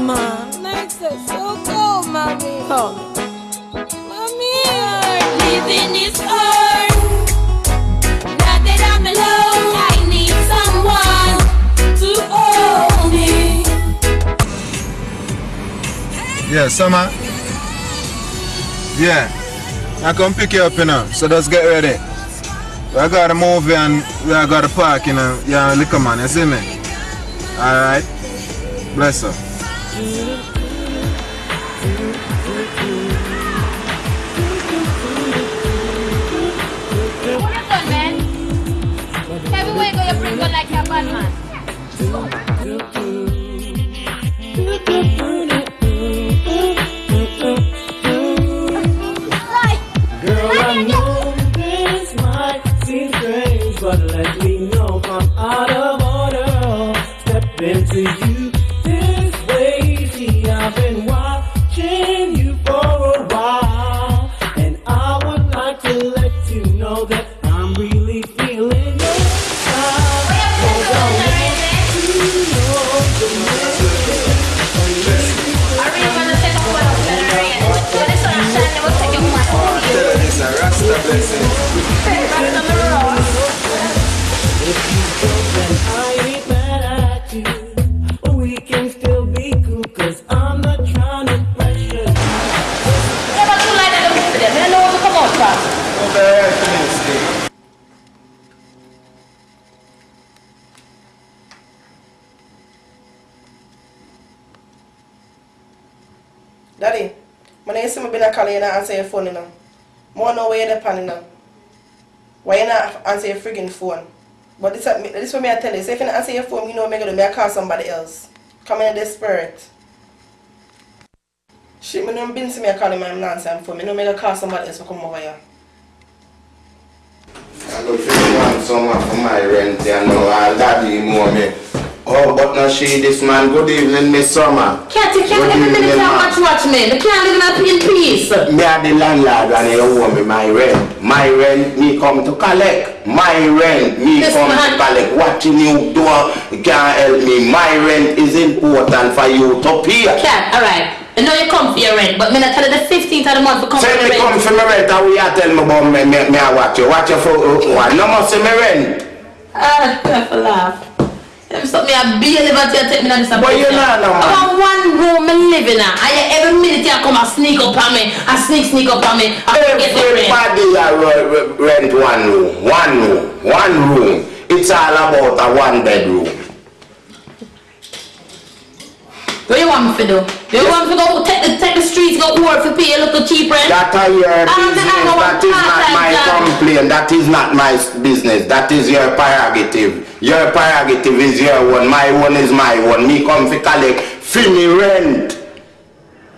mommy, man. Nights are so cold, mommy. Come. Mommy, I'm leaving this earth. Now that I'm alone, I need someone to hold me. Yeah, summer. Yeah. I come pick you up, you know. So just get ready. I got a movie and we I got a park, you know. Yeah, liquor man, you see me? Alright. Bless her. Answer phone? But this, this what me I tell you. So if you answer your phone, you know what me gonna do. I call somebody else. Come in spirit. Shit, me don't been see me I my him and phone. Me know me gonna call somebody else to come over here. I go want someone for my rent, you know, I'll daddy more me. Oh, but now she, this man, good evening, Miss Summer. Can't you can't Good every minute evening, you watch watch me. They can't live in a in peace. Me are the landlord and you owe me my rent. My rent, me come to collect. My rent, me This come man- to collect. Watching you do, you can't help me. My rent is important for you to pay. Cat, alright. I know you come for your rent, but me not tell you the 15th of the month to come Say for me come for my rent and we are tell me about me, me, me I watch you. Watch you for uh, one. No more say me rent. Ah, I have laugh. Them stop me a bail about you take me down this But you know no. I want one room me living in. And every minute you come and sneak up on me. And sneak sneak up on me. I get the rent. Everybody a ro- ro- rent one room, one room, one room. It's all about a one bedroom. What you want me to do? You want me to go take the, take the streets, go work for pay a little cheap rent? That are your I'm business. That is not my complaint. That is not my business. That is your prerogative. Your prerogative is your one. My one is my one. Me come fi collect. Fi me rent.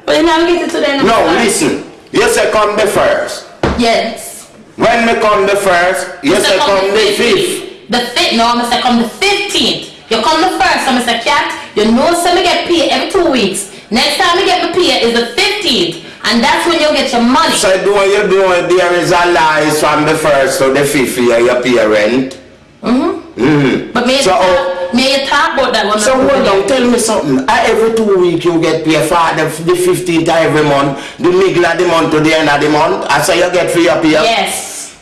But you never get it to them. No, listen. You say come the first. Yes. When me come the first, you say come the fifth. The fifth, no, I'm say come the 15th. You come the first, I'm say cat, you know so me get paid every two weeks. Next time me get my pay is the 15th. And that's when you get your money. So do what you do, there is a lie from the first to the fifth year you pay rent. Mm-hmm. Mm. But may So, you talk, may you talk about that one. So hold on, tell me something. Every two weeks you get paid for the, the 15th of every month, the middle of the month to the end of the month, and so you get free up here. Yes.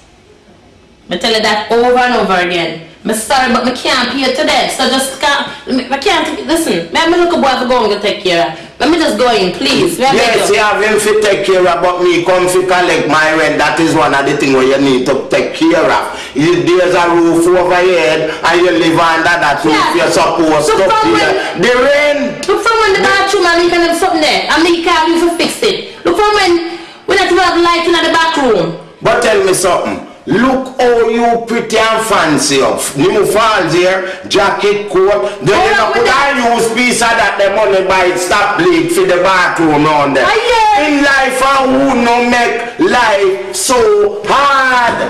Me tell you that over and over again. Me sorry, but me can't pay today. So just can't. Me, me can't. Listen, me, me look a boy for going to take care. Let me just go in, please. Yes, you have him to take care about me come to collect my rent. That is one of the things where you need to take care of. You, there's a roof over your head, and you live under that roof. Yeah. You're supposed to from pay the rent. Look from when the bathroom and can have something there. And me can't use to fix it. Look from when we not even have light in the bathroom. But tell me something. Look how you pretty and fancy up. New falls here, jacket, coat. Then you know, Hold could with I use piece of that the money buy stop bleed for the bathroom on there. Yeah. In life, I would not make life so hard.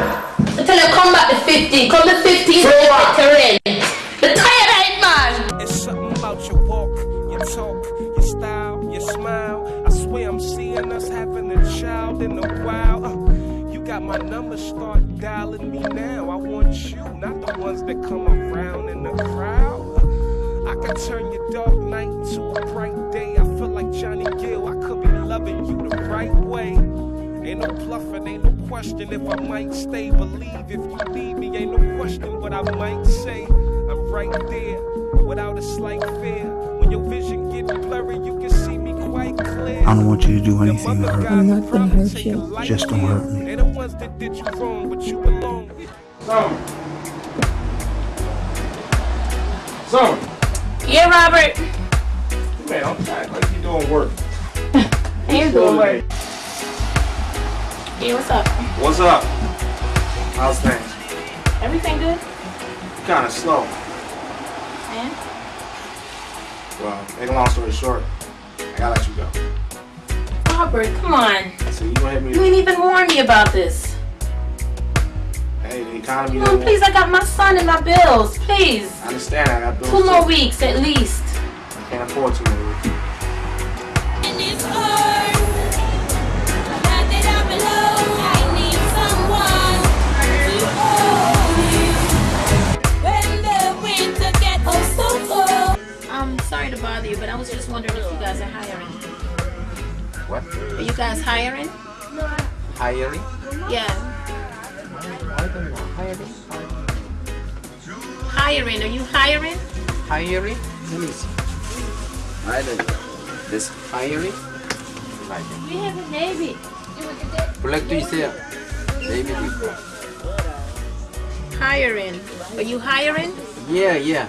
Until I tell you, come back the 15. Come the 15. For you what? get your rent. The tired eyed man. It's something about your walk, your talk, your style, your smile. I swear I'm seeing us having a child in a while. Uh, you got my number, start dialing me now. I want you, not the ones that come around in the crowd. I can turn your dark night to a bright day. I feel like Johnny Gill. I could be loving you the right way. Ain't no bluffing, ain't no question if I might stay. Believe if you leave me, ain't no question what I might say. I'm right there without a slight fear. When your vision get blurry, you can I don't want you to do anything to mother hurt me. I'm not gonna hurt you. Just don't hurt me. They the ones that did you wrong, but you alone. Son. Son. Yeah, Robert. Man, I'm tired like you doing work. Here's doing work. Yeah, what's up? What's up? How's things? Everything good? Kind of slow. Man? Well, make a long story short, I gotta let you go. Robert, come on. So you gonna hit You ain't even warn me about this. Hey, the economy. Come on, please, I got my son and my bills. Please. I understand. I got bills. Two more too. weeks at least. I can't afford two more sorry to bother you, but I was just wondering if you guys are hiring. What? Are you guys hiring? Hiring? Yeah. Hiring. Hiring. Are you hiring? Hiring? Let me see. I don't know. This hiring? We have a navy. Is there. Maybe before. Hiring. Are you hiring? Yeah, yeah.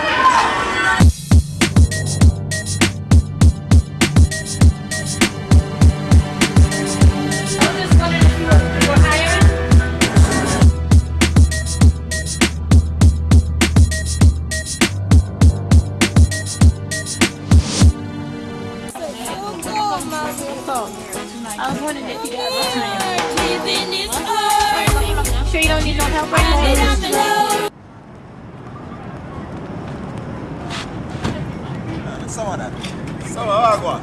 don't need no help right Now now? that I'm alone. Someone that. Someone, I go on.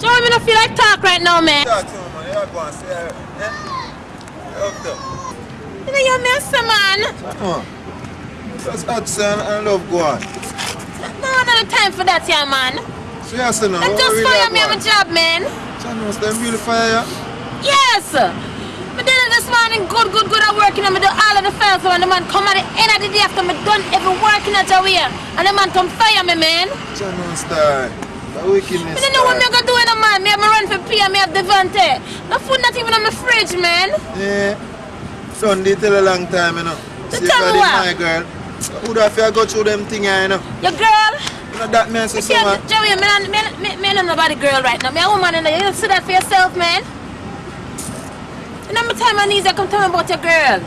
Joe, I don't feel like talk right now, man. Talk to him, man. You go and say, eh? Hooked up. You know you're messing, man. Uh, Just Hudson and love go on. No, another time for that, yeah, man. Seriously now. They what just fire me on on? my job, man. Channels, them really fire you? Yes. Me did it this morning, good, good, good. I'm working and me do all of the files and the man come at the end of the day after me done every working at your way. And the man come fire me, man. Channel style. The wickedness Me don't know what me style. gonna do in a man. Me have me run for P and me have Devante. No food not even on my fridge, man. Yeah. Sunday till a long time, you know. So tell me what? my girl. Who have to go through them thing, you know? Your girl. You know that man Me can't, someone. Joey, me, me, me, me, nobody girl right now. Me a woman in there. You don't see that for yourself, man. You know, me time my knees, I come tell me about your girl.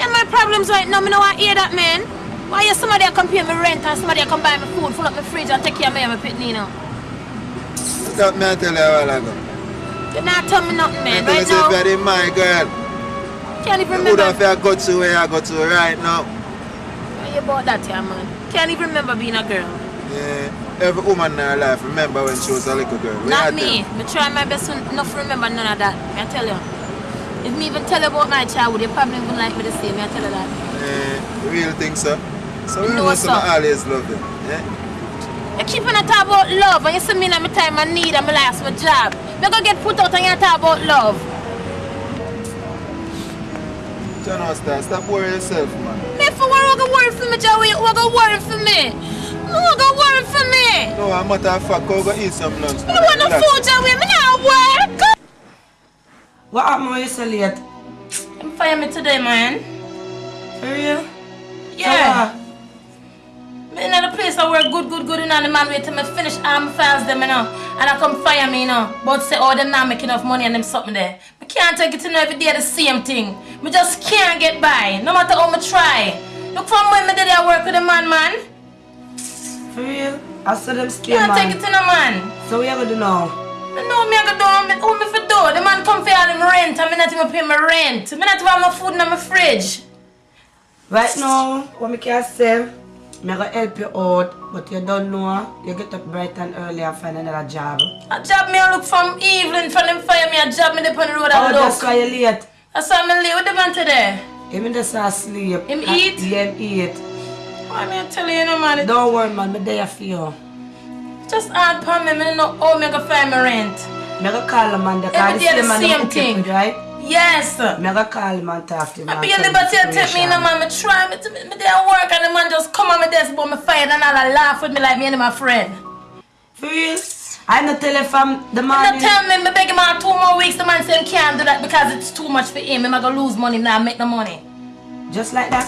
And my problems right now. Me know I hear that, man. Why you somebody come pay me rent and somebody come buy me food, fill up my fridge and take care of me and my pitney, you know? That man tell you a while ago. You're not tell me nothing, man. I Right now, I my girl. can't even Who remember. have to go to where I go to right now? Why you about that, yeah, man? Can't even remember being a girl. Yeah. Every woman in her life remember when she was a little girl. Not me. Me try my best to not to remember none of that. Me I tell you. If me even tell about my childhood, you probably wouldn't like me to say. Me I tell you that. you? Yeah. Real thing, sir. So You we know some always love them. Yeah. You keep on talk about love and you see me in my time I need and my last my job. Me go get put out and you talk about love. John Oster, stop worrying yourself, man. Me for what you go worry for me, Joey? What go worry for me? What go worry for me? No, a matter of fact, go eat some lunch. Don't want no food, Joey. Me not work. What happened when you so late? Them fire me today, man. For real? Yeah. Me in the place I work good, good, good, and the man wait till me finish all my files them, you know. And I come fire me, you know. But say, oh, them not make enough money and them something there. Me can't take it to know every day the same thing. Me just can't get by, no matter how me try. Look from when me did I work with a man, man. For real? I saw them stay, Can't take it to no man. So we ever do now? I know me I go do, me, who me for do? The man come for all him rent and me not even pay my rent. Me not even have my food in my fridge. Right now, what me can say, me gonna help you out, but you don't know, you get up bright and early and find another job. A job me I look from Evelyn from them fire me a job me up on the road Oh, and that's why you late. That's why me late with the man today. Him just asleep. Him eat? Yeah, him eat. Why me I tell you, you know man, Don't worry, man, me there for you. Just hard for me, me know how me go find my rent. Me gonna call him and the call the man same thing. right? Yes. Me gonna call him and talk to him. I and be a tell him liberty the to take me in situation. man, me try me, to- me, there work and the man just come on my desk but me fired and all a laugh with me like me and my friend. For real? I not tell you from the And morning. not tell me, me beg him out two more weeks, the man say he can't do that because it's too much for him. Him I gonna lose money now, make no money. Just like that.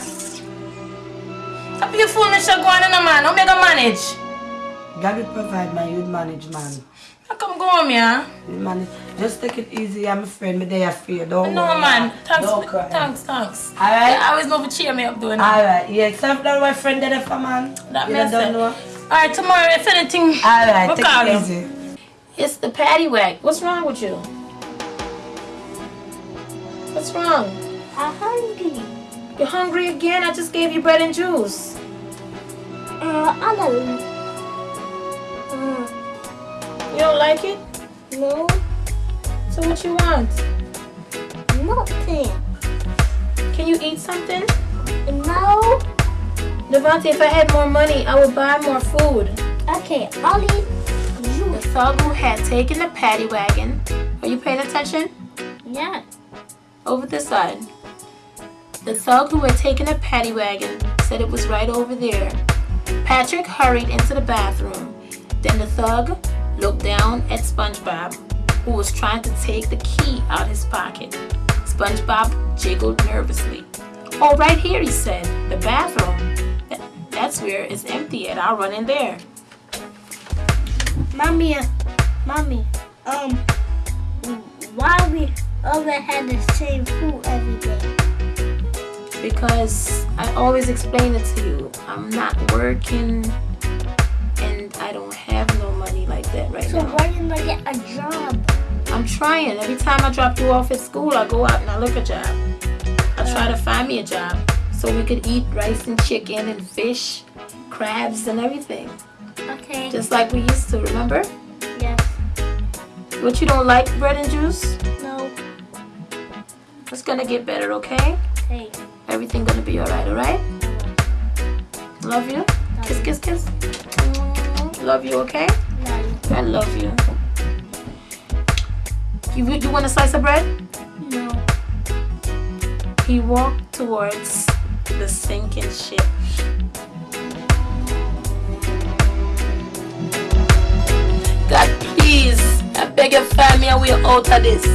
I be a fool me go on in a man, how me gonna manage? God will provide man, you manage man. How come go on me, huh? You manage. Just take it easy, I'm a friend, me they for you. Don't No worry. man, thanks, Don't cry. thanks, thanks. Alright? I always know to cheer me up doing that. Alright, yeah, so that my friend there for man. That you makes don't sense. know. Alright, tomorrow if anything, Alright, take it you. easy. It's the patty wag. What's wrong with you? What's wrong? I'm hungry. You're hungry again? I just gave you bread and juice. Uh, I don't. Uh, You don't like it? no, So what you want? nothing. Can you eat something? No. Devante, if I had more money, I would buy more food. Okay, I'll eat The you. thug who had taken the paddy wagon. Are you paying attention? Yeah. Over this side. The thug who had taken the paddy wagon said it was right over there. Patrick hurried into the bathroom. Then the thug looked down at SpongeBob, who was trying to take the key out his pocket. SpongeBob jiggled nervously. Oh, right here, he said. The bathroom. That's where it's empty, and I'll run in there. Mommy, uh, mommy, um, why we always had the same food every day? because I always explain it to you. I'm not working and I don't have no money like that right So now. why didn't I get a job? I'm trying. Every time I drop you off at school, I go out and I look a job. I try to find me a job so we could eat rice and chicken and fish, crabs and everything. Okay. Just like we used to, remember? yes. What you don't like bread and juice? No. It's gonna get better, okay? Okay. Everything gonna be alright, alright? Love you. Kiss, kiss, kiss. Love you, okay? No. I love you. You, you want a slice of bread? No. He walked towards the sinking ship. God, please, I beg you, find me a way out of this.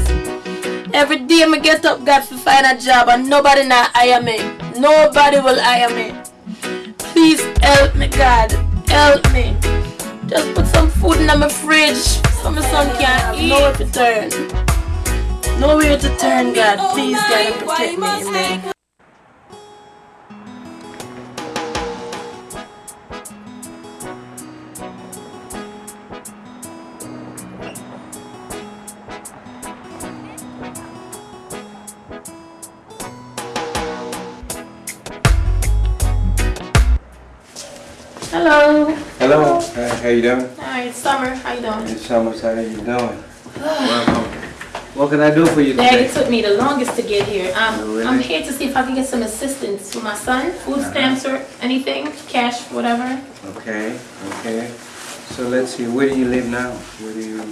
Every day I get up, God, to find a job, and nobody now hire me. Nobody will hire me. Please help me, God. Help me. Just put some food in my fridge so my son can eat. Nowhere to turn. Nowhere to turn, God. Please, God, protect me. Amen. How you doing? Hi, it's Summer. How you doing? It's Summer, how are you doing? Welcome. What can I do for you Dad, it took me the longest to get here. Um, Oh, really? I'm here to see if I can get some assistance for my son, food stamps or anything, cash, whatever. Okay, okay. So let's see, where do you live now? Where do you?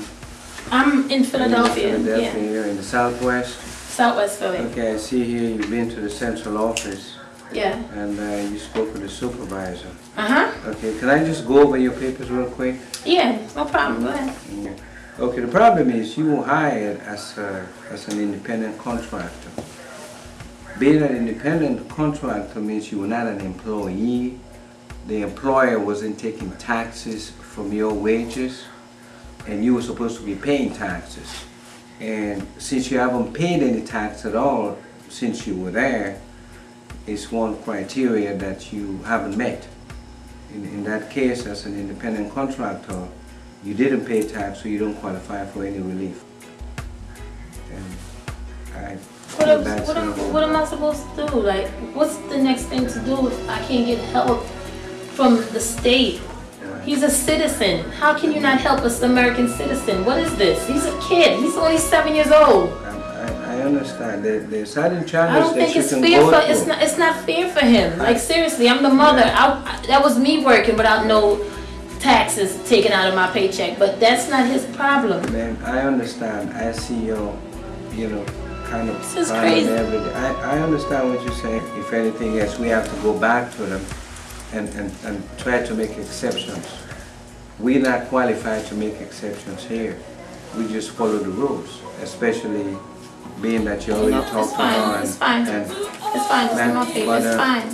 I'm in Philadelphia, Philadelphia, yeah, here in the southwest? Southwest Philly. Okay, I see here you've been to the central office Yeah. and uh, you spoke with the supervisor. Uh huh. Okay, can I just go over your papers real quick? Yeah, no problem. Go ahead. Yeah. Okay, the problem is you were hired as, a, as an independent contractor. Being an independent contractor means you were not an employee. The employer wasn't taking taxes from your wages and you were supposed to be paying taxes. And since you haven't paid any tax at all since you were there, it's one criteria that you haven't met. In, in that case, as an independent contractor, you didn't pay tax, so you don't qualify for any relief. What, am- what, am, what am I supposed to do? Like, what's the next thing to do if I can't get help from the state? He's a citizen. How can you not help us, American citizen? What is this? He's a kid. He's only seven years old. I, I understand. There, there's certain I challenges don't think it's fair for through. it's not it's not fair for him. Like seriously, I'm the mother. I, I- that was me working without no taxes taken out of my paycheck, but that's not his problem. Man, I understand. I see your, you know, kind of This is crazy. every day. I, I understand what you're saying. If anything else, we have to go back to them and, and, and try to make exceptions. We're not qualified to make exceptions here. We just follow the rules, especially being that you already No, it's talked to fine. It's fine. and- It's fine. Ma'am, my It's fine.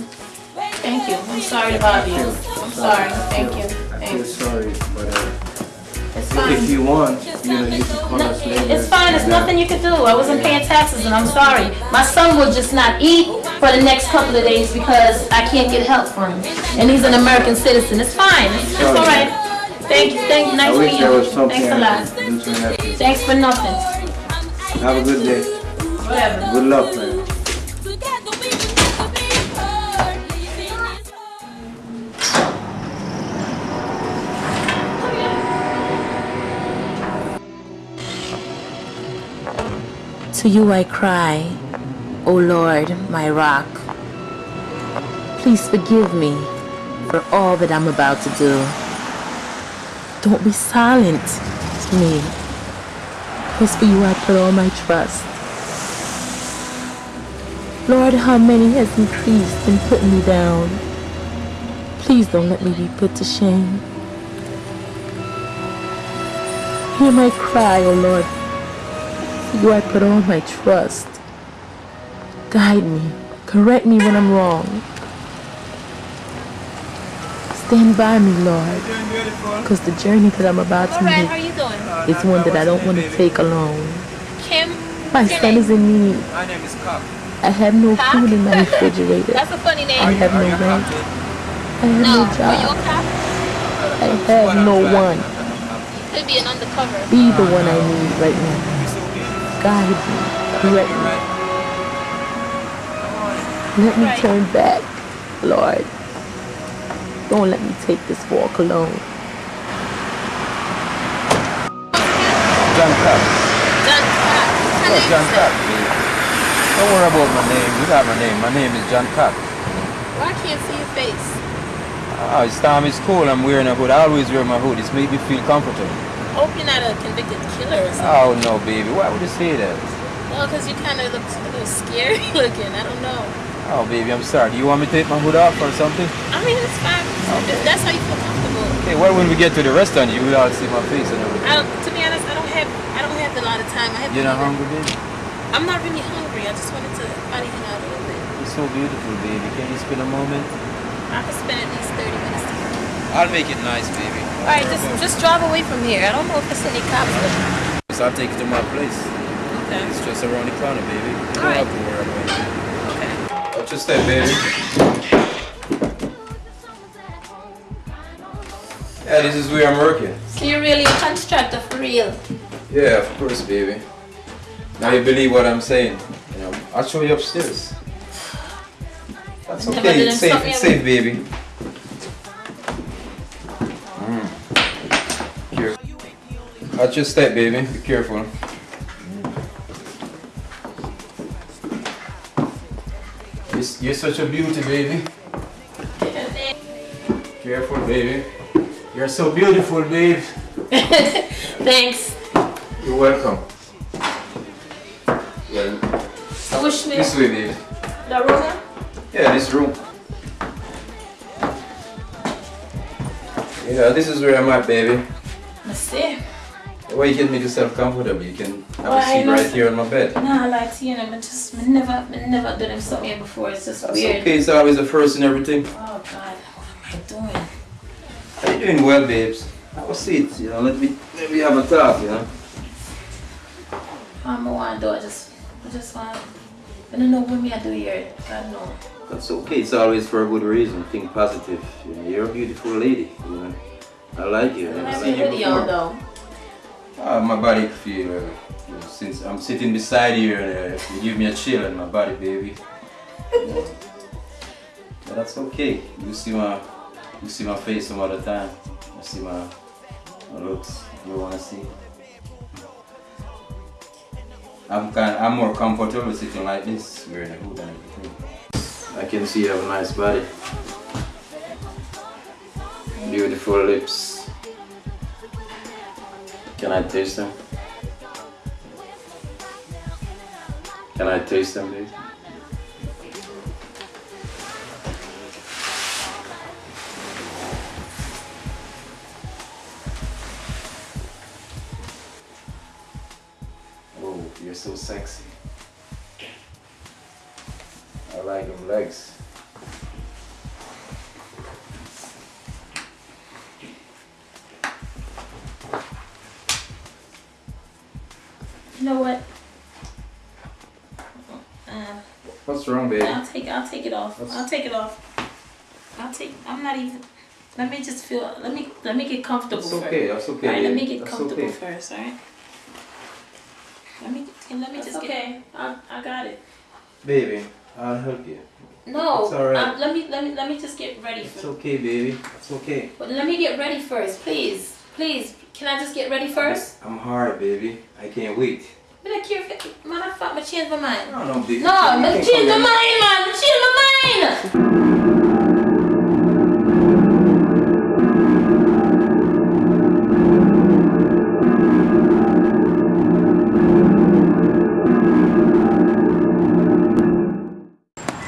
Thank you. I'm sorry to bother you. I'm sorry. Thank you. I feel sorry, but uh, It's if you want, you know, you can call No, us later. it's fine. There's nothing you can do. I wasn't paying taxes, and I'm sorry. My son will just not eat for the next couple of days because I can't get help for him, and he's an American citizen. It's fine. It's, it's all right. Thank you. Thank you. Nice meeting you. Thanks a lot. could do to help you. Thanks for nothing. Have a good day. Whatever. Good luck, man. To you I cry, O Lord, my rock. Please forgive me for all that I'm about to do. Don't be silent to me. For you I put all my trust. Lord, how many has increased and put me down? Please don't let me be put to shame. Hear my cry, O Lord. For you I put all my trust. Guide me. Correct me when I'm wrong. Stand by me, Lord. Because the journey that I'm about to Alright, how make is one that I don't want to take alone. Kim? My son name? is in need. My name is Cock. I have no Cock? food in my refrigerator. That's a funny name. I have no rent. I have no, no are you a job. I have no one. Could be an undercover. Be the one I need right now. Guide me. Correct me. Let me turn back, Lord. Don't let me take this walk alone. John Cock. John Cock. What Yeah, John name is Cock. that? baby. Don't worry about my name. You got my name. My name is John Cock. Well, I can't see your face. Ah, it's time it's cold. I'm wearing a hood. I always wear my hood. It's made me feel comfortable. Hope you're not a convicted killer or something. Oh no, baby. Why would you say that? Well, because you kind of look a little scary looking. I don't know. Oh, baby, I'm sorry. Do you want me to take my hood off or something? I mean, it's fine. If that's how you feel comfortable. Okay, well, when we get to the restaurant, you will all see my face and everything. I don't, to be honest, I don't have I don't have a lot of time. I have You're to not leave hungry, baby? I'm not really hungry. I just wanted to body hang out a little bit. You're so beautiful, baby. Can you spend a moment? I could spend at least 30 minutes together. I'll make it nice, baby. All right, just just drive away from here. I don't know if it's any cops. But, So I'll take you to my place. okay. It's just around the corner, baby. You don't All right. Have to worry about it. Okay. Watch your step, baby. Yeah, this is where I'm working. So you're really a constructor for real? Yeah, of course, baby. Now you believe what I'm saying. You know, I'll show you upstairs. That's okay. It's safe. It's safe, baby. Mm. Here. Watch your step, baby. Be careful. You're, such a beauty, baby. Careful, baby. You're so beautiful, babe. Thanks. You're welcome. Well, which me? this way, baby. The room? Yeah, this room. Yeah, this is where I'm at, baby. Let's see. Why you get me yourself comfortable? You can have Well, a I seat right here on my bed. Nah, I like to, you know, but just never, never done him something before. It's just That's weird. okay, it's always the first and everything. Oh God, what am I doing? Are you doing well, babes? Have a seat, you know, let me, let me have a talk, you know. Um, I'm a want to do. I just, I just want. I don't know what me I do here. God know. That's okay, it's always for a good reason. Think positive. You know, you're a beautiful lady, you know. I like you. I I've seen you before. though. Uh, my body feel, uh, you know, since I'm sitting beside you, uh, you give me a chill in my body, baby. Know. But that's okay. You see my, you see my face some other time. You see my, my looks. You wanna see? I'm kind, I'm more comfortable sitting like this, wearing a hood and everything. I can see you have a nice body. Beautiful lips. Can I taste them? Can I taste them, please? Oh, you're so sexy. I like them legs. Know what? Uh, What's wrong, baby? I'll take I'll take it off. What's- I'll take it off. I'll take I'm not even let me just feel let me let me get comfortable That's first. okay, that's okay, Alright, let me get That's comfortable okay. first, alright? Let me let me just okay. I, I got it. Baby, I'll help you. No, It's alright. um, let me let me let me just get ready It's first. okay, baby. It's okay. But let me get ready first, please. Please, can I just get ready first? I'm hard, baby. I can't wait. But I care if man, I thought I changed my mind. No, no, baby. No, You man, change my come mind, man. Change my mind.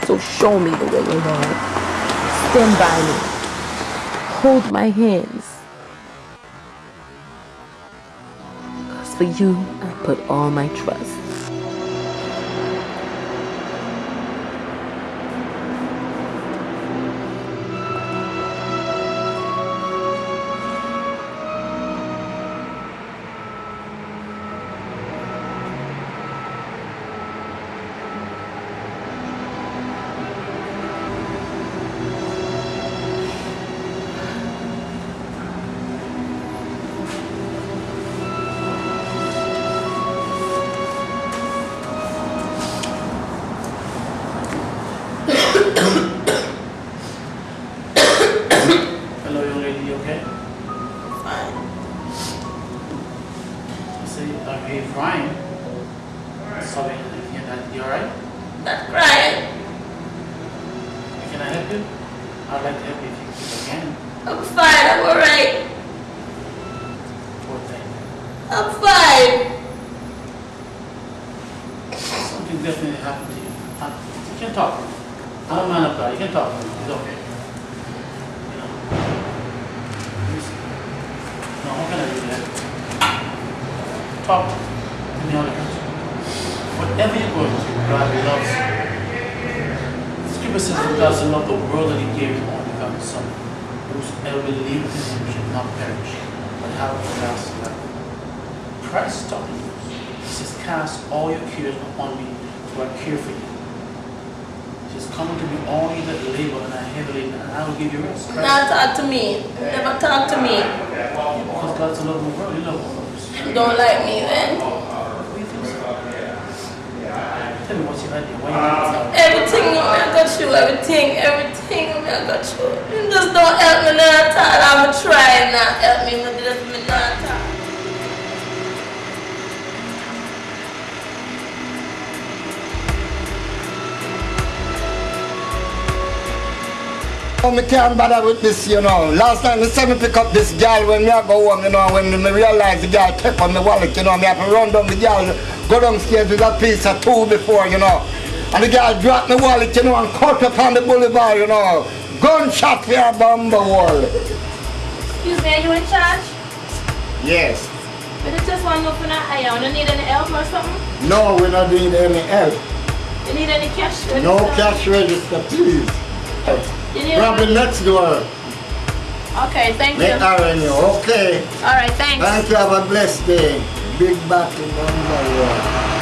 So show me the way, Lord. Stand by me. Hold my hands. For you, I put all my trust. Can't bother with this, you know. Last time me said me pick up this girl when me a go home, you know, when me realize the girl take on the wallet, you know, me have to run down the girl, go downstairs with a piece of two before, you know. And the girl dropped the wallet, you know, and cut up on the boulevard, you know. Gunshot for a bumble wall. Excuse me, are you in charge? Yes. But I just to know if you're not need any help or something? No, we're not need any help. You need any cash? register? No cash register, please. You Probably next door. Okay, thank you. Make Avenue, okay. All right, thanks. Thank you, have a blessed day. Big battle number one. yo,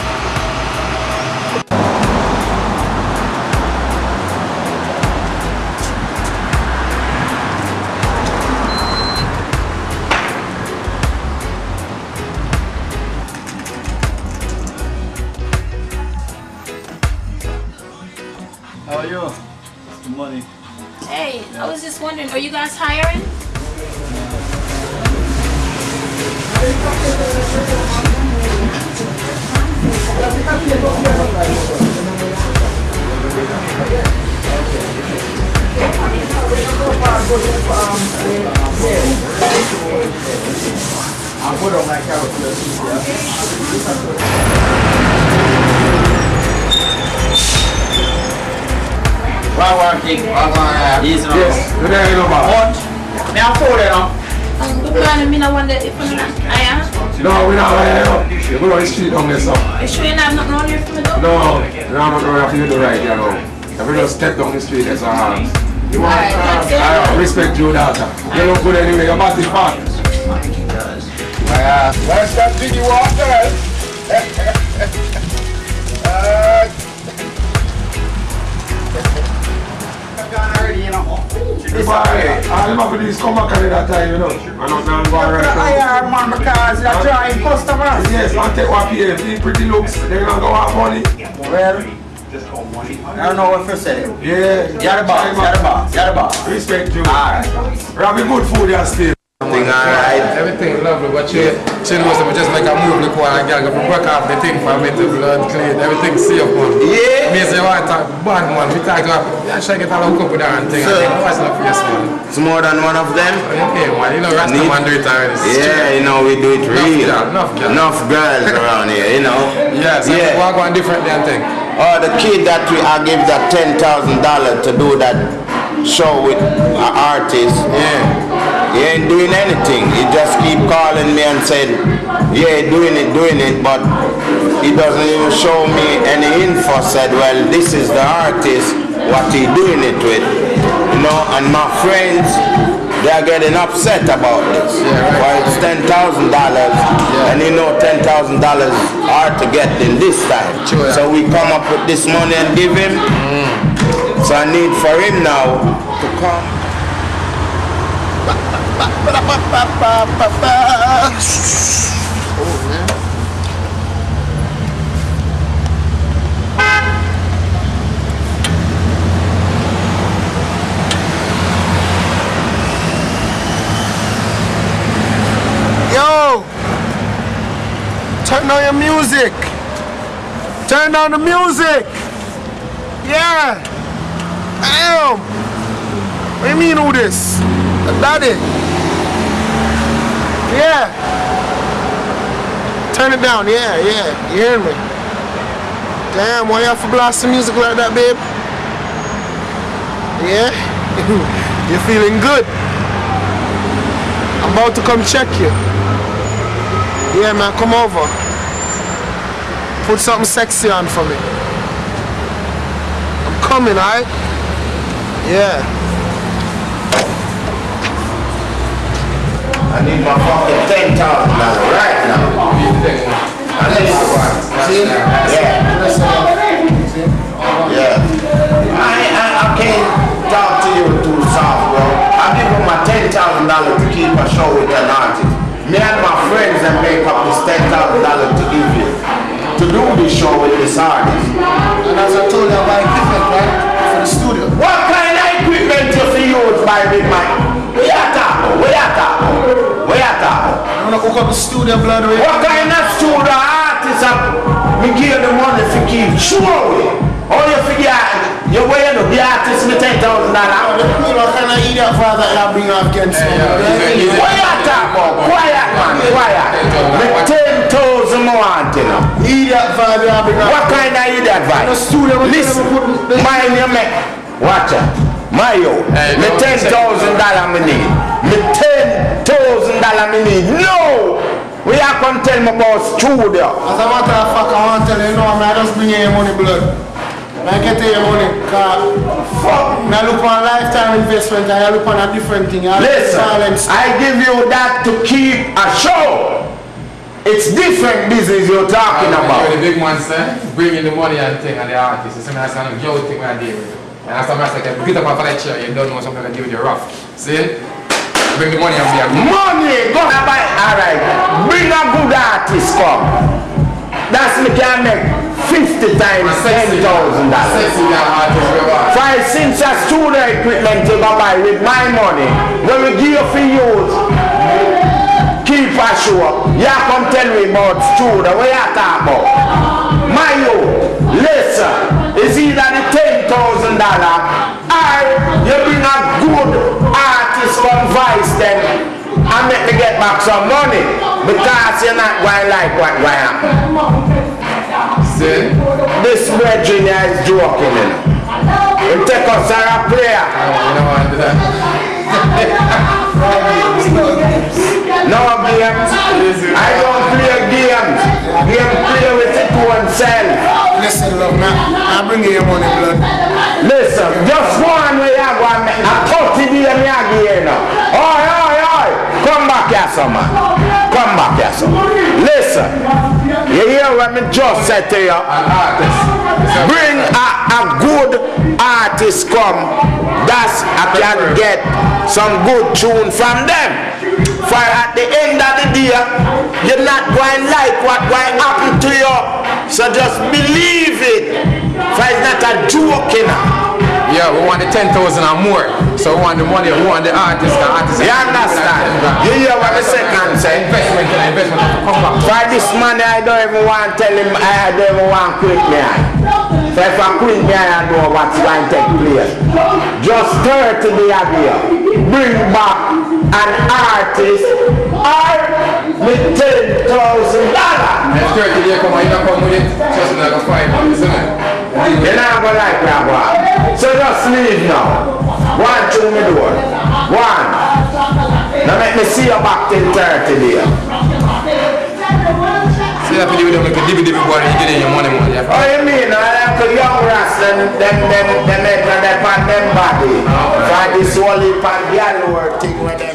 wondering, are you guys hiring? One one kick, one one Yes, Yes, good day, you know, What? Me a phone there now. Good morning, me no wonder if I'm not hire. No, we're not right now. We're going on the street down there, so. You sure you have nothing on here for me though? No, no, no, no, have to do the right, you know. If we just step down the street, that's our hands. You want, Alright, that's it. I respect you, daughter. You look good anyway, you're your body's fat. Uh, That's that biggie water. uh, If I, I remember these come back at that time, you know. I'm not going to go right now. I man because you're trying customers. Yes, man, take what. The pretty looks, they're going to go have money. Well, I don't know what to say. Yeah. You're the boss, you're the boss, you're the boss. Respect you. Alright. Rabbi, good food, you still. Everything alright. Everything lovely, but you, she knows that we just make a move like one and girl go work off the thing for me to blood clean, everything safe man. Yeah. Me say what talk bad man, we talk to yeah, she get a little couple there and thing, So- thing, what's oh, the face man? It's more than one of them. Okay man, you know Rasta man do it already. Yeah, you know, we do it real. Enough girl, enough girl. Enough girls around here, you know. Yes, yeah. Yeah. walk on different than thing. Oh, the kid that we I give that ten thousand dollar to do that show with an artist. Yeah. He ain't doing anything. He just keep calling me and said, yeah, doing it, doing it, but he doesn't even show me any info. Said, well, this is the artist, what he doing it with, you know. And my friends, they are getting upset about this. Why it's ten thousand dollars, and you know ten thousand dollars hard to get in this time. So we come up with this money and give him. Mm. So I need for him now to come. Yo! Turn on your music! Turn on the music! Yeah! Damn! What do you mean who this? Daddy? Yeah! Turn it down, yeah, yeah. You hear me? Damn, why you have to blast the music like that, babe? Yeah? You're feeling good? I'm about to come check you. Yeah, man, come over. Put something sexy on for me. I'm coming, alright? Yeah. I need my fucking ten thousand dollars right now. I need it. See? Yeah. Yeah. I, I, I can't talk to you too soft, bro. I give him my ten thousand dollars to keep a show with an artist. Me and my friends that make up this ten thousand dollars to give you to do this show with this artist. And as I told you, I buy equipment, right? For the studio. What kind of equipment you for use by Big Mike? Where talking? Where you talking? Where you talking? I wanna hook up the studio, blood. Right? What kind of studio artist have me give the money to keep showing? All you figure, you the artist me ten thousand dollars. What kind of idiot father you bring up against me? Quiet man, quiet. Me ten thousand more want you know. Idiot father bring up. What kind of idiot? Listen, mind your man. Watch out. Mayo, me ten thousand dollar me need. Me ten thousand dollar me need. No! We are come tell me about studio. As a matter of fact, I want to tell you, you know, I just bring you your money, blood. I get you your money, cause fuck, I look on lifetime investment and I look on a different thing. I Listen. I give you that to keep a show. It's different business you're talking about. You're The big man say, bring in the money and thing and the artist. You see me, I say, yo, thing we are dealing with. And as somebody say, get up off of that chair, you don't know something to do with your rough. See? Bring the money and be a Money, go and buy. Alright, bring a good artist come. That's me can make 50 times $10,000. Five since a studio equipment you go buy with my money. When we give you for use, keep a show. You come tell me about studio. What you talk about? My you, listen, it's either the ten thousand dollar or you bring a good artist from Vice them and make me get back some money because you're not going like what what happen. See? This brethren is joking. You know. He take us as a player. No games. I don't play games. Game play with it to oneself. Listen, love, man. I bring you your money, blood. Listen, just one way I go a 30 day me a give now. Oi, oi, oi. Come back here, some man. Come back here, some. Listen. You hear what me just said to you? Bring a, a good artist come. That's I can get some good tune from them. For at the end of the day, you're not going like what going happen to you. So just believe it. For it's not a joke, you know. Yeah, we want the 10,000 or more. So we want the money, we want the artist. The artist You understand? You hear what the second say? Investment, investment, come back. For this money, I don't even want to tell him, I don't even want to quit me. So if I quit me, I know what's going to take place. Just 30 the idea. Bring back an artist or with $10,000. And 30 days come, you don't come with it. Just like a five isn't it? You're not going to like that one. So just leave now. One through me door. One. Now make me see you back till 30 days. See that video them like a DVD boy you get in your money, money. Oh, you mean, I like a young rasta, them, them, them, them, on them body. For this whole heap of work thing with them,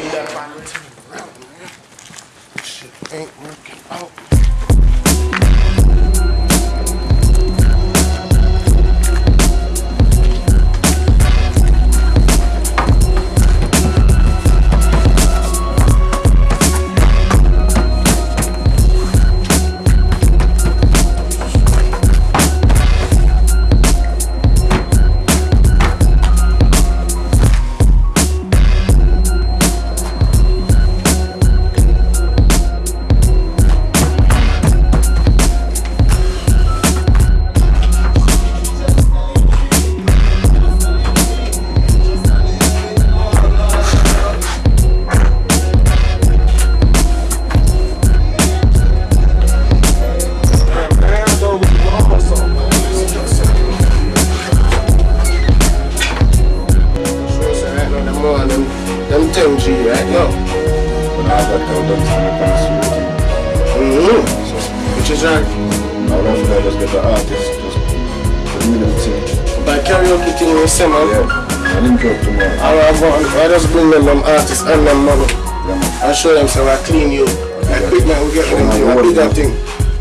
so I clean you. Equipment we get them thing, a bigger thing.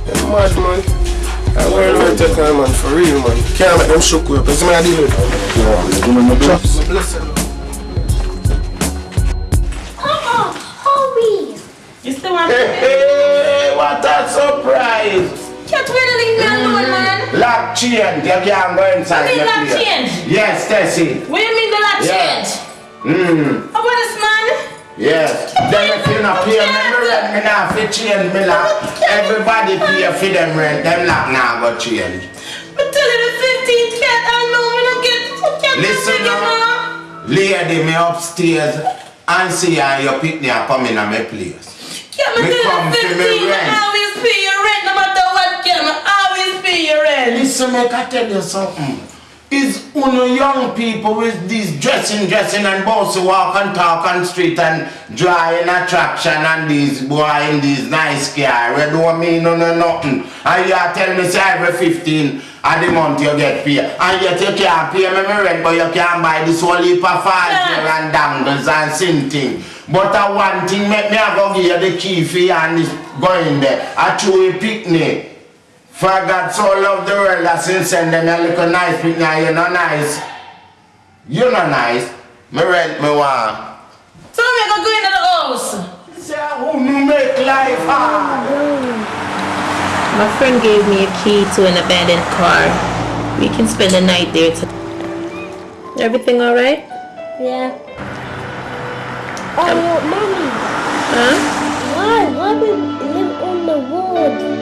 Them mad man. I about take on man for real man. Can't make them shook up. That's my deal. Them lock now go change. But tell you the 15 cat, I know me don't get can't Listen it, now. Lady, me upstairs and see how your picnic are coming at my place. Can't me Me come you the me 15, rent. I always pay your rent, no matter what, can I always pay your rent. Listen, make I tell you something. It's uno young people with these dressing, dressing and bossy walk and talk on street and drawing attraction and these boy in these nice car. We don't mean no, no nothing. And you are telling me say every 15 of the month you get paid. And yet you can't pay me my rent but you can buy this whole heap of here and dangles and sin thing. But uh, one thing make me a go give you the key for you and this going there. I throw a picnic. For God so loved the world that since send them a little nice picnic and you not nice. You're not nice. Me rent me want. So me go go into the house. Say who me make life hard. My friend gave me a key to an abandoned car. We can spend the night there. To... Everything all right? Yeah. Um, oh, mommy. Huh? Why? Why we live on the road?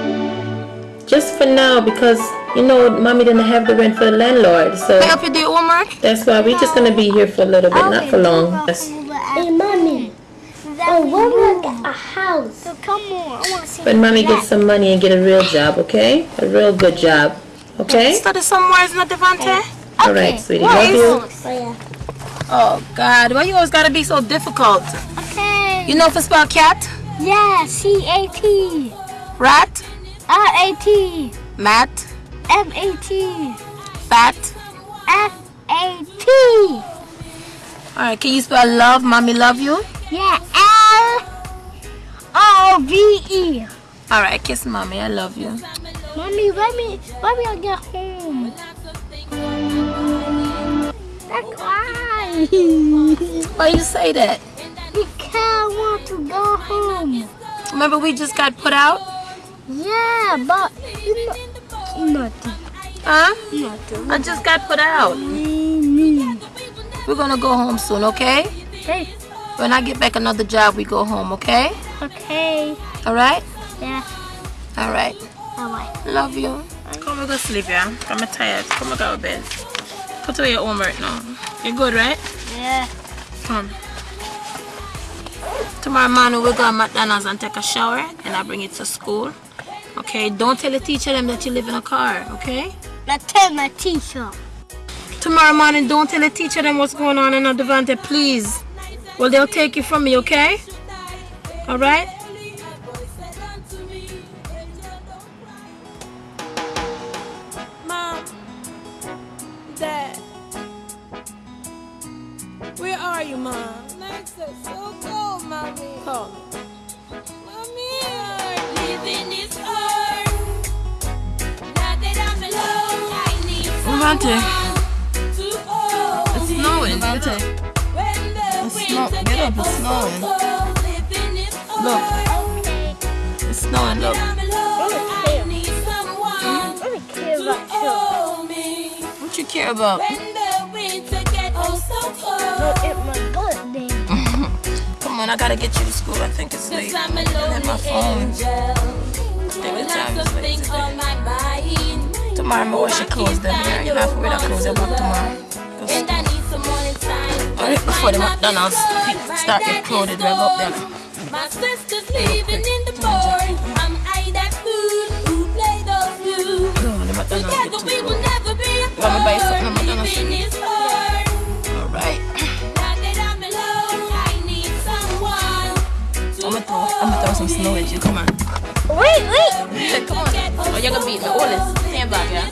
Just for now, because you know, mommy didn't have the rent for the landlord, so Pick up your day homework. that's why we're just gonna be here for a little bit, not for long. Yes. Hey, mommy. Oh, when we get a house? So come on, I want to see. When mommy gets some money and get a real job, okay? A real good job, okay? Study somewhere, isn't it, Devante? All right, sweetie. What Love is- you. Oh, yeah. Oh, God. Why you always gotta be so difficult? Okay. You know if it's spell cat? Yeah, C A T. Rat? R A T. Mat? M A T. Fat? F A T. Alright, can you spell love? Mommy love you? Yeah, L O V E. Alright, kiss mommy. I love you. Mommy, let me, let me get home. That's why. Why you say that? Because I want to go home. Remember we just got put out? Yeah, but you nothing. Huh? Nothing. I just got put out. We're gonna go home soon, okay? Okay. When I get back another job, we go home, okay? Okay. Alright? Yeah. Alright. Alright. Love you. Come and go sleep, yeah? I'm tired. Come and go to bed. Put away your homework now. You good, right? Yeah. Come. Tomorrow morning we go to McDonald's and take a shower and I bring it to school. Okay? Don't tell the teacher them that you live in a car, okay? Now tell my teacher. Tomorrow morning don't tell the teacher them what's going on in Devante, please. Well they'll take you from me, okay? Alright? Mom, Dad, where are you, Mom? Nights are so cold, Mommy. Call me. Hold it's snowing, Devante. It's snow- get up, it's snowing. cold, living is Look. It's snowing, look. I'm alone, I need someone to hold me. What you care about? When the winter gets oh so cold. Look at my birthday. On, I gotta get you to school. I think it's late. I'm a And then my phone. think the time is late things on my mind. Tomorrow I'm gonna wash your clothes down here. You don't have to wear that clothes back tomorrow. And I need some morning time. Alright, before the McDonald's start your clothes, drag up there. My sister's living in the board. I'm gonna throw, I'm gonna throw some snow at you. Come on. Wait, wait. Yeah, come on. Oh, you're gonna beat me. Hold this. Stand back, yeah?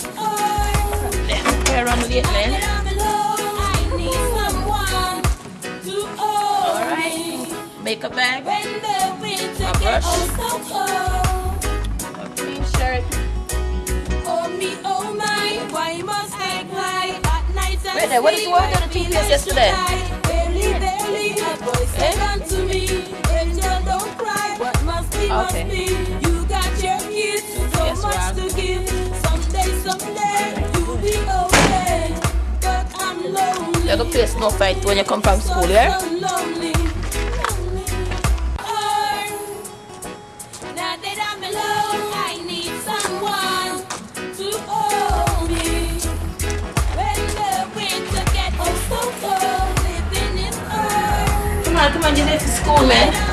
Yeah. Play around with it, man. I need someone Alright. Makeup bag. When the winter My brush. gets so cold. A clean shirt. Oh me, oh my, why must I cry at night and Wait there, what did you order the toothpaste yesterday? Barely, barely, a boy said unto me, eh? Okay. You got your kids, so Yes, much to give. Someday, someday, you'll be okay. But I'm lonely. You're gonna play snow fight when you come from school, yeah? So lonely. Now that I'm alone, I need someone to hold me. When the winter gets so cold, living is hard. Come on, come on, you're late for school, man.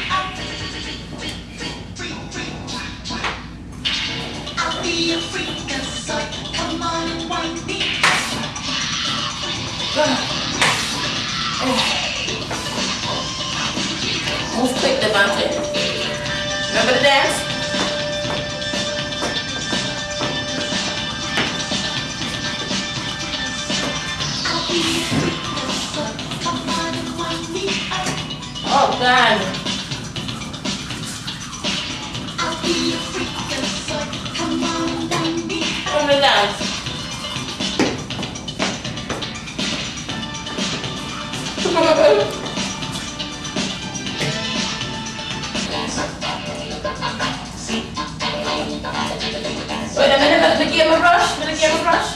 be a freak, a psych. Come on and wind me up. Oh. Move quick, Devante. Remember the dance? Oh, God. Wait a minute, let me get my brush. Let me get my brush.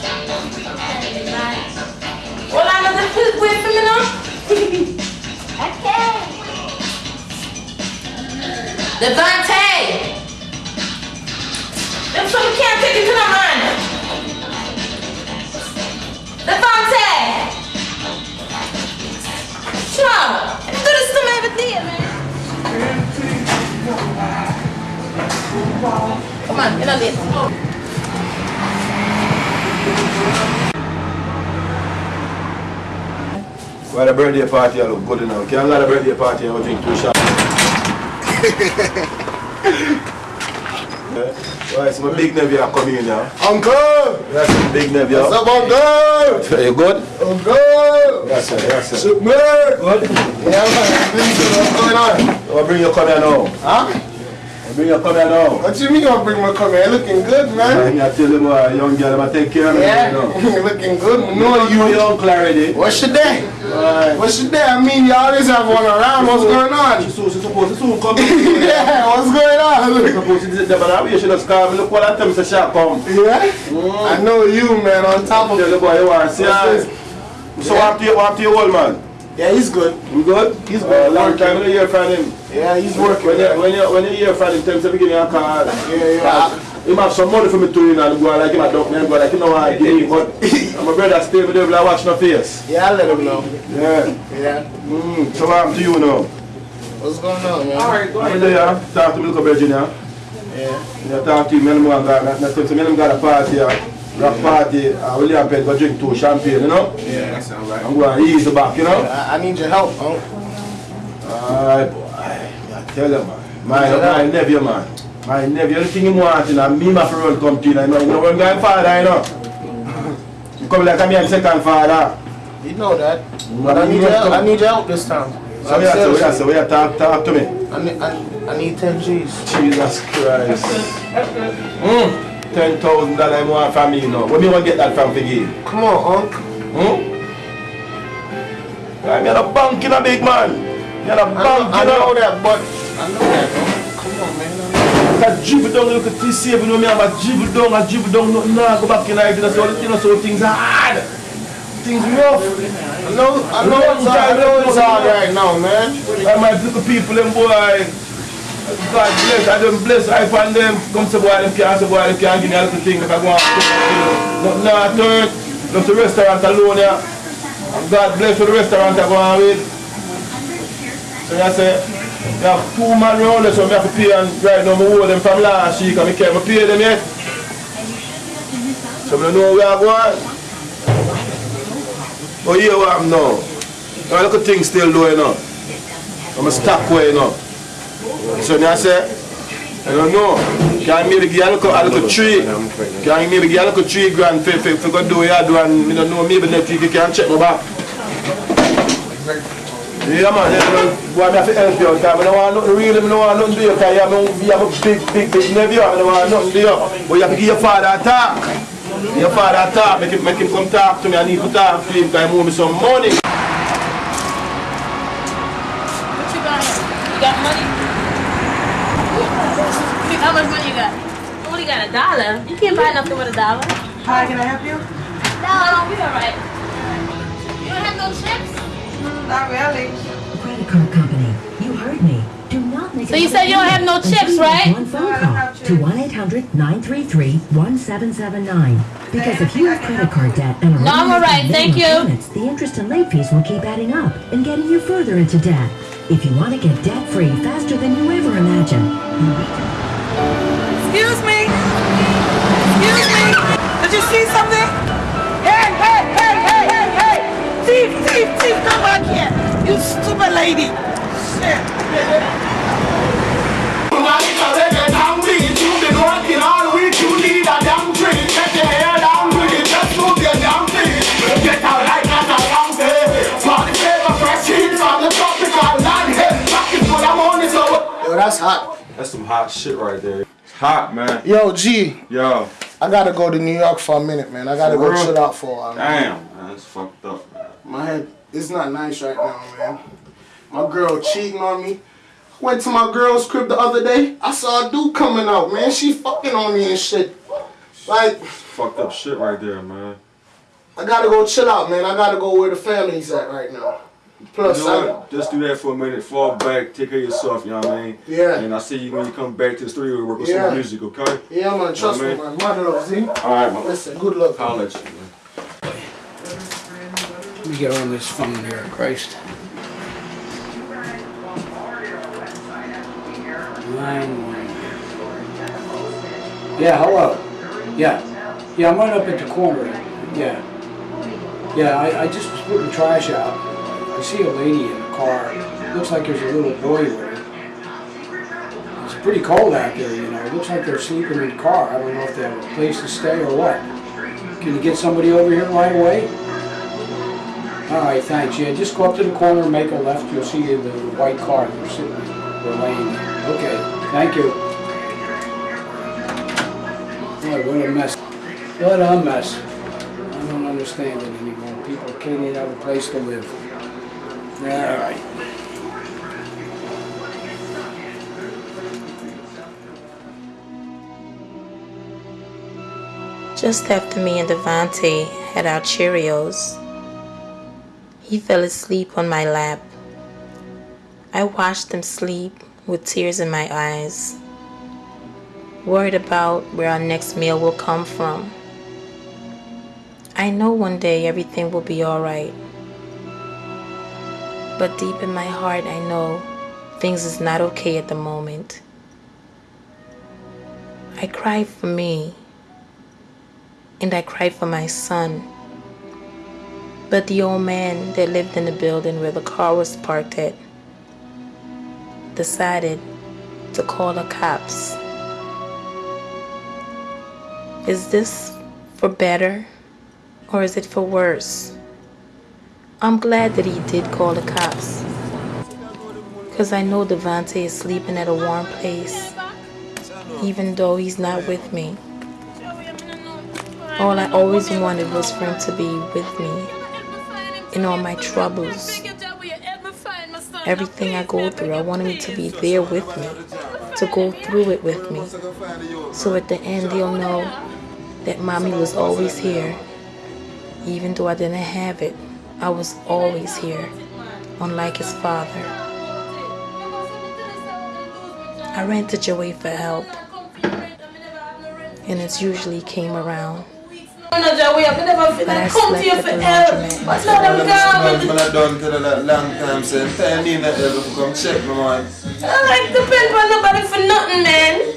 Hold on, let me wait for now. okay. Devante! Them some can't take it to Come on, get on this. Well, the birthday party I look good enough. Can't go to the birthday party and drink two shots. Yeah. Well, it's my big nephew are coming in now. Uncle! That's my big nephew. What's up, Uncle? You good? Uncle! Yes, sir. Yes, sir. Super! Good? Yeah, man. What's going on? I'll bring you come here now. Huh? Bring you come here. What you mean you gonna bring my come here? Looking good, man. I tell you, boy, young girl, I'm take care of Yeah, you. know. looking good. No, know you you. your uncle already. What's your day? Right. What's your day? I mean, you always have one around. What's going on? She's supposed, she's supposed to soon come. yeah, what's going on? supposed to that, but I should have come. Look what I tell me, say, shall come. Yeah? Mm. I know you, man, on top of Tell the boy you are. See, What's I- this? so happened to you- to your old man? Yeah, he's good. You good? He's Uh, good. long time when you hear from him. Yeah, he's working. When you, when you, when you hear from him, tell him to give me a call. Yeah, yeah. He have some money for me to you and go like him a dump me and go like you know what I give me but my brother stay with them like watch no face. Yeah, I'll let him know. Yeah. Yeah. Mm, so what happened to you now? What's going on, man? Alright, go ahead. Yeah, talk to me little Virginia. Yeah. Yeah, talk to you, man, man, got, not, not, so me them got a party, uh, rock party, uh, William Pett go drink two champagne, you know? Yeah, that's alright. I'm going to ease the back, you know? I, I need your help, Uncle. Alright, boy. I tell you, man. My, my nephew, man. My nephew, anything he wants, you know, me my friend come to you, you know, you know, when I'm father, you know. You come like I'm your second father. You know that. Mm, But I need you your help. I need your help this time. So I'm yeah, so serious. yeah, so yeah, talk, talk to me. I need, I, I need 10 G's. Jesus Christ. Mm. Ten thousand dollars I want from me, you know. Where me want to get that from for you? Come on, Uncle. Hmm? I'm in a bank in a big man. You're a I know, bank, I you know. that, but I know that, Uncle. Come on, man. I dribble down, look at this know me, I'm a dribble down, I dribble down, nothing now, go back in the you know, so, you know, so things are hard. Things rough. I know, I know it's I know it's hard right now, man. I might look at people, them boy. God bless, I don't bless, I find them, come to boy, them can't, say boy, them can't give me a little thing if I go on, you know, nothing now, turn, go to restaurant alone, yeah. And God bless for the restaurant I go on with. So I say, you have two man round there, so I have to pay and right now I owe them from last week and I can't pay them yet. So I don't know where I go on. But here what I'm now. I look at things still doing now. I'm a stock way now. So now I say, I don't know. Can give a little, a little tree? Can maybe give a little three grand for, for, for go do what do don't know, maybe next week you can check me back. Yeah man, man. I have to help you out I don't want nothing real, I don't want nothing to do because you you have a big, big, big nephew, I don't want nothing to do. But you have to give your father a talk. Your father a talk, make him, make him come talk to me, I need to talk to him because he owe me some money. What you got? You got money? How much money you got? You only got a dollar. You can't buy nothing with a dollar. Hi, can I help you? No, we alright. You don't have no chips? Mm, not really. Credit card company, you heard me. Do not make So you said you don't have no chips, right? One phone call to 1-800-933-1779. Because if you have credit card debt and are No, I'm unable to alright, make thank you. payments, the interest and late fees will keep adding up and getting you further into debt. If you want to get debt-free faster than you ever imagined, you need to Excuse me. Excuse me. Did you see something? Hey, hey, hey, hey, hey, hey. Thief, thief, thief, come back here. You stupid lady. Shit. Get out like that around there. Party flavor fresh heat from the tropical land. Hey, rock it hot shit right there. It's hot, man. Yo, G. Yo. I gotta go to New York for a minute, man. I gotta For go real? chill out for a while. Damn, man, it's fucked up, man. My head, it's not nice right now, man. My girl cheating on me. Went to my girl's crib the other day. I saw a dude coming out, man. She fucking on me and shit. Like, Fucked up shit right there, man. I gotta go chill out, man. I gotta go where the family's at right now. Plus, you know I. Just do that for a minute. Fall back, take care of yourself, you know what I mean? Yeah. And I see you when you come back to the studio to work with Yeah. some music, okay? yeah, man. Trust You me, know what I man. Mother love, see? Alright, man. Listen, good luck. I'll man. Let me get on this phone here, Christ. Nine one. Yeah, hello. Yeah. Yeah, I'm right up at the corner. Yeah. Yeah, I, I just was putting trash out. I see a lady in a car. Looks like there's a little boy with her. It's pretty cold out there, you know. It looks like they're sleeping in the car. I don't know if they have a place to stay or what. Can you get somebody over here right away? All right, thanks. Yeah, just go up to the corner and make a left. You'll see the white car they're sitting, they're laying there. Okay, thank you. Boy, what a mess. What a mess. I don't understand it anymore. People can't even have a place to live. Yeah, all right. Just after me and Devante had our Cheerios, he fell asleep on my lap. I watched him sleep with tears in my eyes, worried about where our next meal will come from. I know one day everything will be alright. But deep in my heart, I know things is not okay at the moment. I cry for me and I cry for my son. But the old man that lived in the building where the car was parked at decided to call the cops. Is this for better or is it for worse? I'm glad that he did call the cops. Because I know Devante is sleeping at a warm place, even though he's not with me. All I always wanted was for him to be with me in all my troubles. Everything I go through, I want him to be there with me, to go through it with me. So at the end, he'll know that mommy was always here. Even though I didn't have it, I was always here, unlike his father. I ran to Joey for help, and it usually came around. I'm not Joey, I never feel But I like come to you slept for at the help. laundromat. But now them gone. Man, I done to the long time, so I'm telling you that ever come check me, man. I like depend on nobody for nothing, man.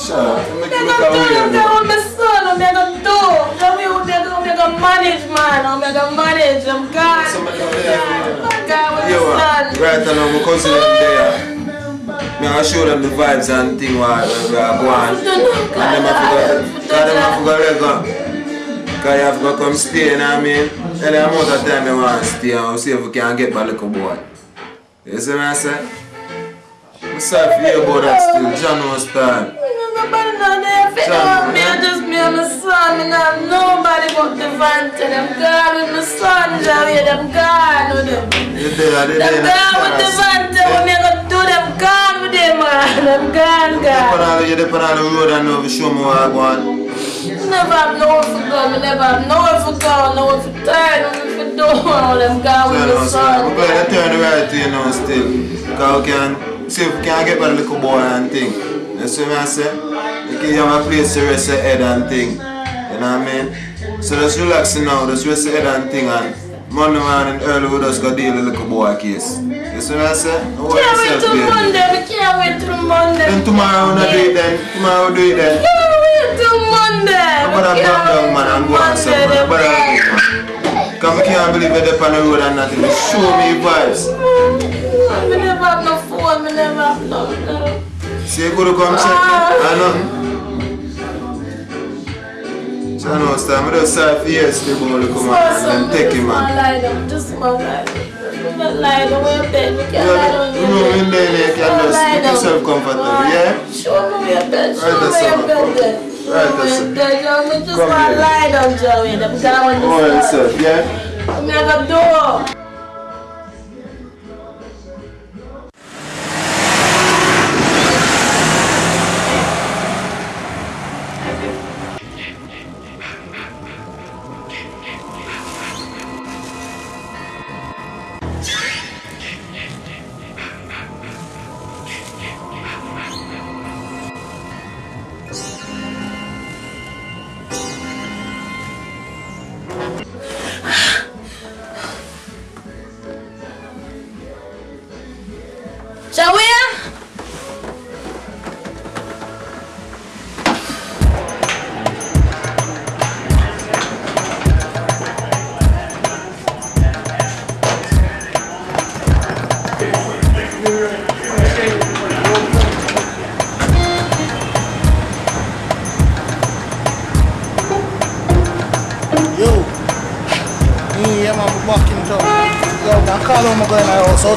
Shut up. I'm you look gonna do, away, I'm my son, I'm gonna do. I'm gonna, I'm gonna manage, man. I'm gonna manage, I'm God. I'm God with Yo, uh, son. right now, my cousin them there. Me I show them the vibes and thing what we are going. And them have to go, them have to go let go. Cause you have to come stay, you know what I mean? Any amount of time you want to stay and see if we can get my little boy. You see what I say? I'm sorry for you about that still. John knows time. Nobody but Devante. Them God with my son, Joey. Them God with them. There. God with Devante. What me gonna do? Them God with them, man. God, You God. depend on, you on the road and know show me what I want. Never have nowhere for go. Me never have nowhere for go. Nowhere for turn. Nowhere for do. All them God with So, my no, so son. we're going to turn right to you now still. Because we can see if we can get my little boy and thing. You see what I say? You can have a place to rest your head and thing. You know what I mean? So just relax now, just rest your head and thing and Monday morning early we just go deal with the little boy case. You see what I say? Worry Can't wait till. Monday. We can't wait till Monday. Then tomorrow we'll do it then. Tomorrow we'll do it then. Can't wait till Monday. I'm We down can't down man and go on some man. But man. Cause I can't believe you're up on the road and nothing. Show me vibes. Me never have no phone, me never have no, no. See you go to come check me. Ah. I know. So I know time. I just sorry for yesterday, but only come out and then take him, man. Just just my life. cannot lie down on your bed. We can't lie down your room bed. in there, you can just lie make down. yourself comfortable, yeah? Show me your bed. Show Right, me your all. bed. Show Right, that's where all. your bed. Joe. Me just want to lie down, Joey. Because I want to sleep. up, yeah? I'm going to do. Joey?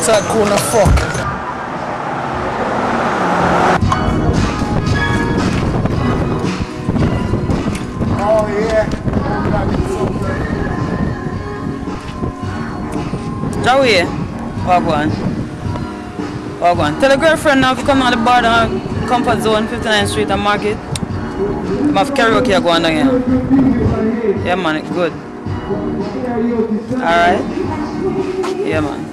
Outside cool the fuck. Oh yeah. Joey, Wagwan. Wagwan. Tell a girlfriend now if you come on the bar down Comfort Zone, 59th Street and Market. I have karaoke going on here. Yeah man, it's good. Alright? Yeah man.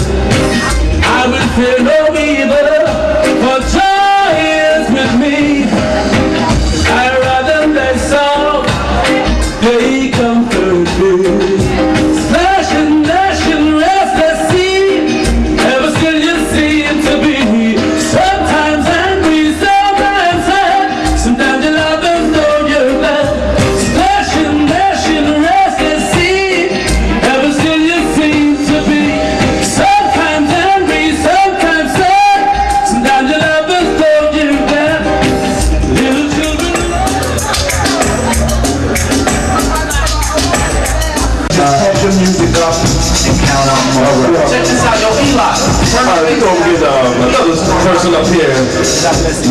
another up here.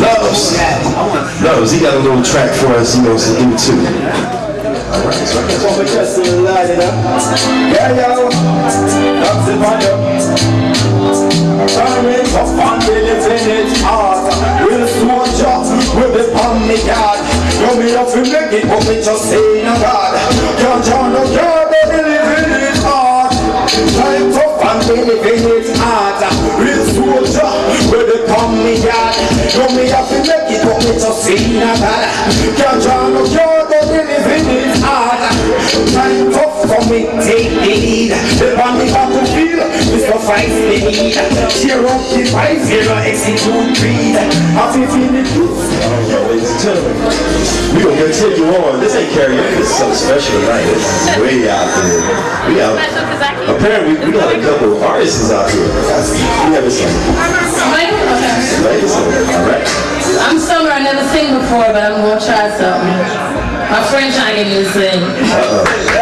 Loves. Loves, he got a little track for us he wants to do too. Alright, so Yeah, yo, that's the fire. Running up on the lieutenant. Real soldier with the palm me guard. You me up to make it, but we just say no God. Can't join no God, but the living it hard. Time tough and the living it hard. Real soldier with the palm me guard. You me up to make it, but we just say no God. Can't join no God, but the living it hard. Time tough for me, take the lead. The on the battlefield, Mr. Fight the need. Cheer up the fight, zero execute greed. Happy feeling good. ladies and gentlemen, we gonna get take you on. This ain't karaoke, this is something special tonight. This is way out there. We out. Apparently, we got a couple of artists out here. We have a. All right. I'm summer, I never sing before, but I'm gonna try something. My friend trying to get me to sing. It's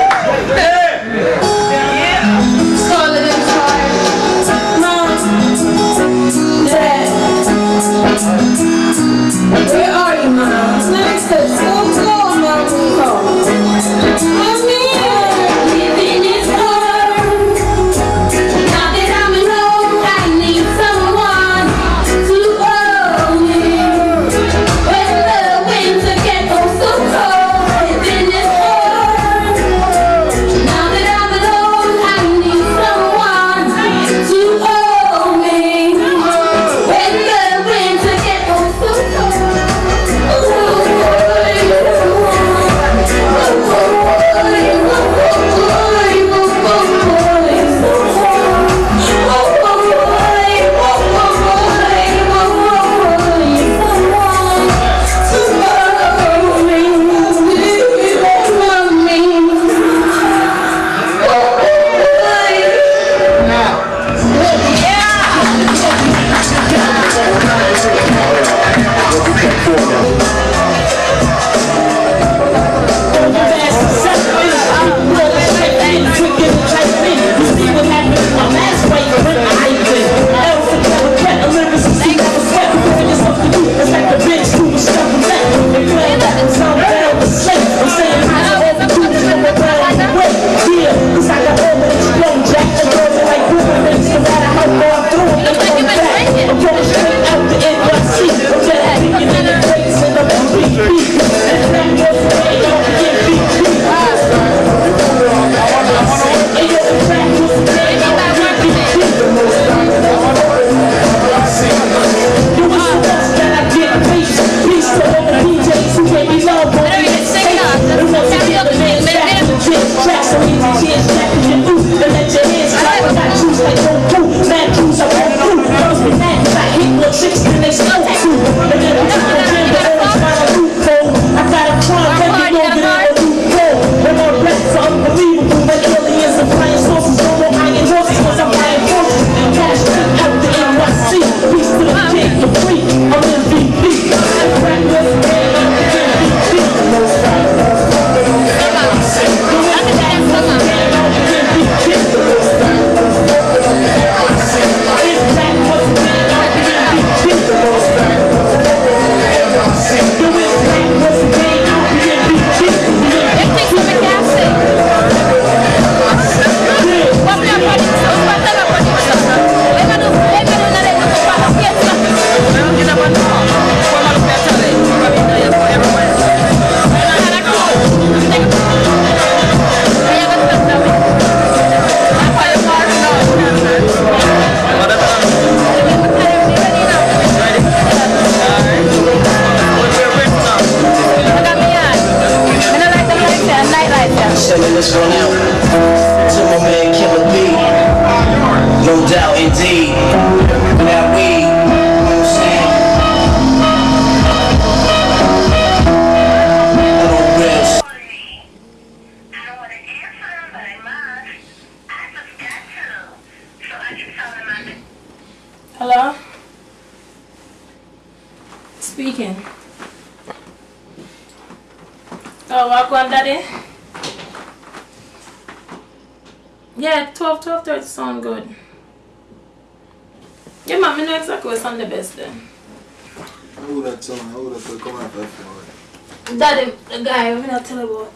guy, I'm not tell about.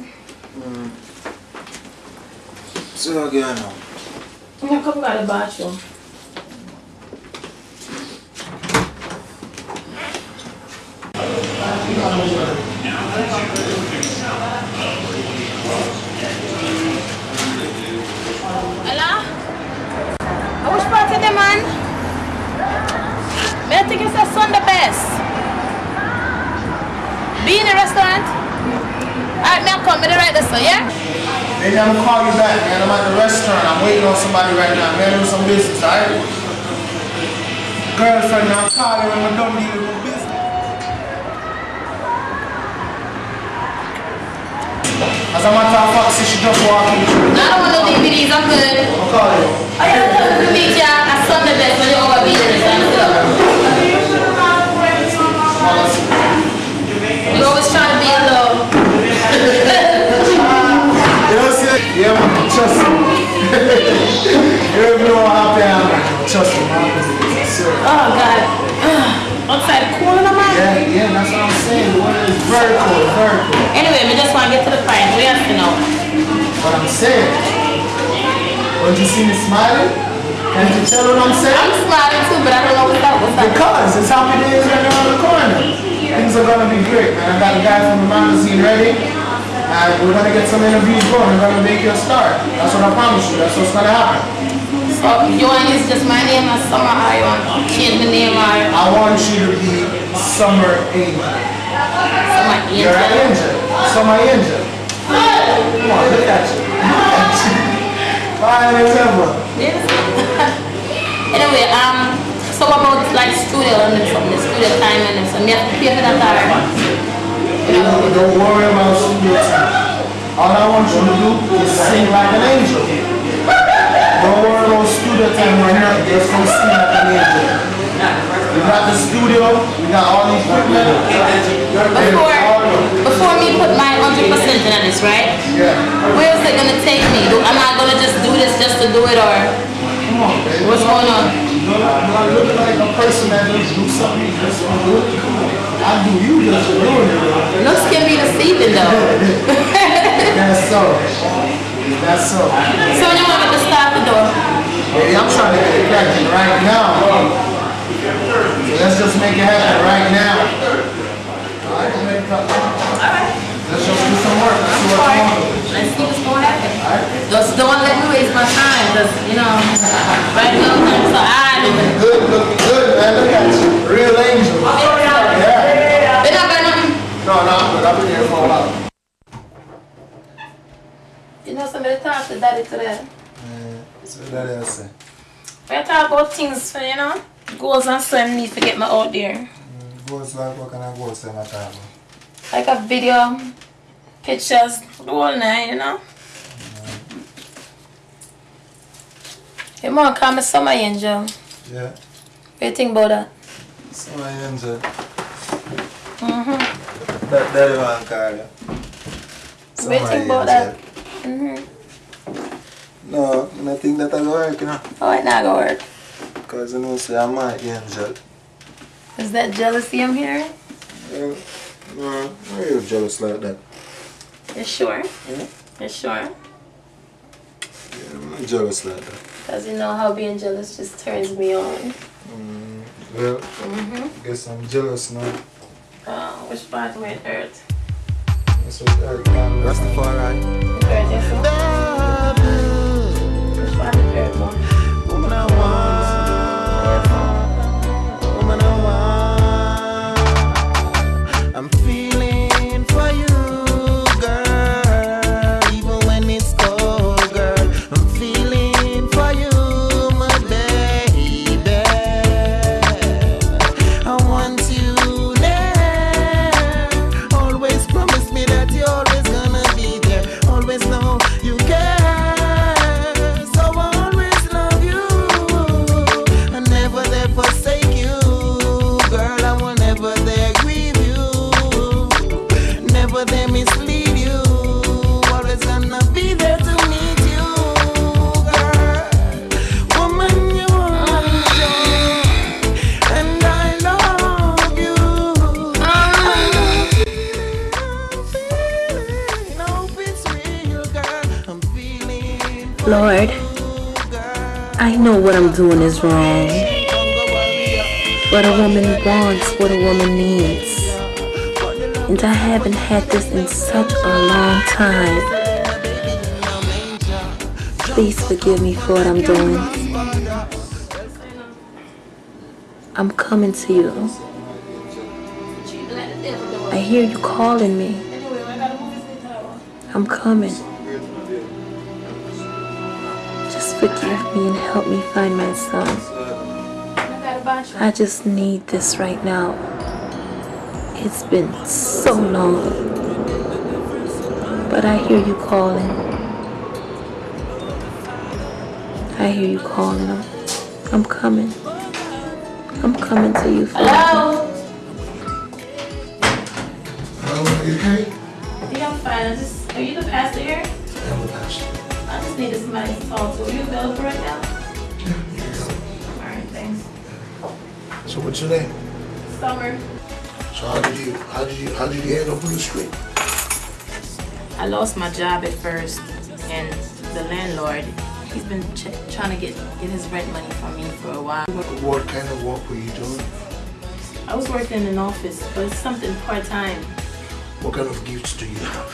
Mm. So again. I'm gonna come out of the bathroom. Hello? I wish part of the man. May I think it's a Sunday best. Be in the restaurant. Alright, me I come, me the right this one, yeah? Maybe I'm gonna call you back, man. I'm at the restaurant. I'm waiting on somebody right now. Man, some business, alright? Girlfriend, I'm when we're done dealing with business. As a matter of fact, see, she just walking. I don't want no DVDs, I'm good. I'll call you. Oh, I you to meet ya at Sunday best when you over be there. You always try to be alone. You know, see, yeah, man, trust me. You don't even know how happy I am, man. Trust me, man. Oh God. Outside cool in the man. Yeah, yeah, that's what I'm saying. The weather is very cold. Anyway, we just want to get to the point. We have to know. What I'm saying. Don't you see me smiling? Can't you tell what I'm saying? I'm smiling too, but I don't know what's up. What's up? Because it's happy days right around the corner. Things are gonna be great, man. I got a guy from the magazine ready. And we're gonna get some interviews going. We're gonna make you a star. That's what I promise you. That's what's gonna happen. So you want to use just my name as Summer you to change the name or I want you to be Summer Angel. Summer Angel? You're an angel. Summer Angel. Come on, look at you. Fine as ever. Yes. anyway, um, so what about like studio and some the studio time and some you have to pay for that or Don't, don't worry about studio time. All I want you to do is sing like an angel. Don't worry about studio time right now. Just come sing like an angel. We got the studio. We got all the equipment. Before, before me put my 100% in this, right? Yeah. Where is it gonna take me? Am I gonna just do this just to do it or Come on, baby. what's going on? You're not looking like a person that just do something just to do it. I do you just for doing it. Looks can be deceiving though. That's so. That's so. so you want me to start the door? Baby, I'm trying to get it cracking right now. So let's just make it happen right now. Alright, we'll make it happen. Let's just do some work. Let's see what's going on. Let's see what's gonna happen. Just don't let me waste my time, cause you know, right now I'm so idle. Good, looking good, man. Look at you. Real angel. Yeah. Been up by nothing. No, no, I'm good. I've been here for a while. You know somebody talk to daddy today. So that I say. We talk about things for you know, goals and so I need to get me out there. Goes like what kind of goals am I talking? Like a video, pictures, the whole night, you know. Your mom call me Summer Angel. Yeah. What do you think about that? Summer Angel. Mm-hmm. That, that one call you. What do you think about that? Mm-hmm. No, I think that will work, you know. Oh, it not gonna work. Because you know, say I'm my angel. Is that jealousy I'm hearing? Yeah. No, I'm real jealous like that. You sure? Yeah. You sure? Yeah, I'm not jealous like that. Because you know how being jealous just turns me on. Mm, well, Mm-hmm. guess I'm jealous now. Oh, which part of it hurt? That's what Eric Rastafari. It hurt, yes, sir? Which part it hurt? Woman I want, But a woman wants what a woman needs. And I haven't had this in such a long time. Please forgive me for what I'm doing. I'm coming to you. I hear you calling me. I'm coming. Just forgive me and help me find my son. I just need this right now. It's been so long. But I hear you calling. I hear you calling. I'm, I'm coming. I'm coming to you. Hello? What's your name? Summer. So how did you how did you how did you end up on the street? I lost my job at first, and the landlord, he's been ch- trying to get, get his rent money from me for a while. What kind of work were you doing? I was working in an office, but it's something part-time. What kind of gifts do you have?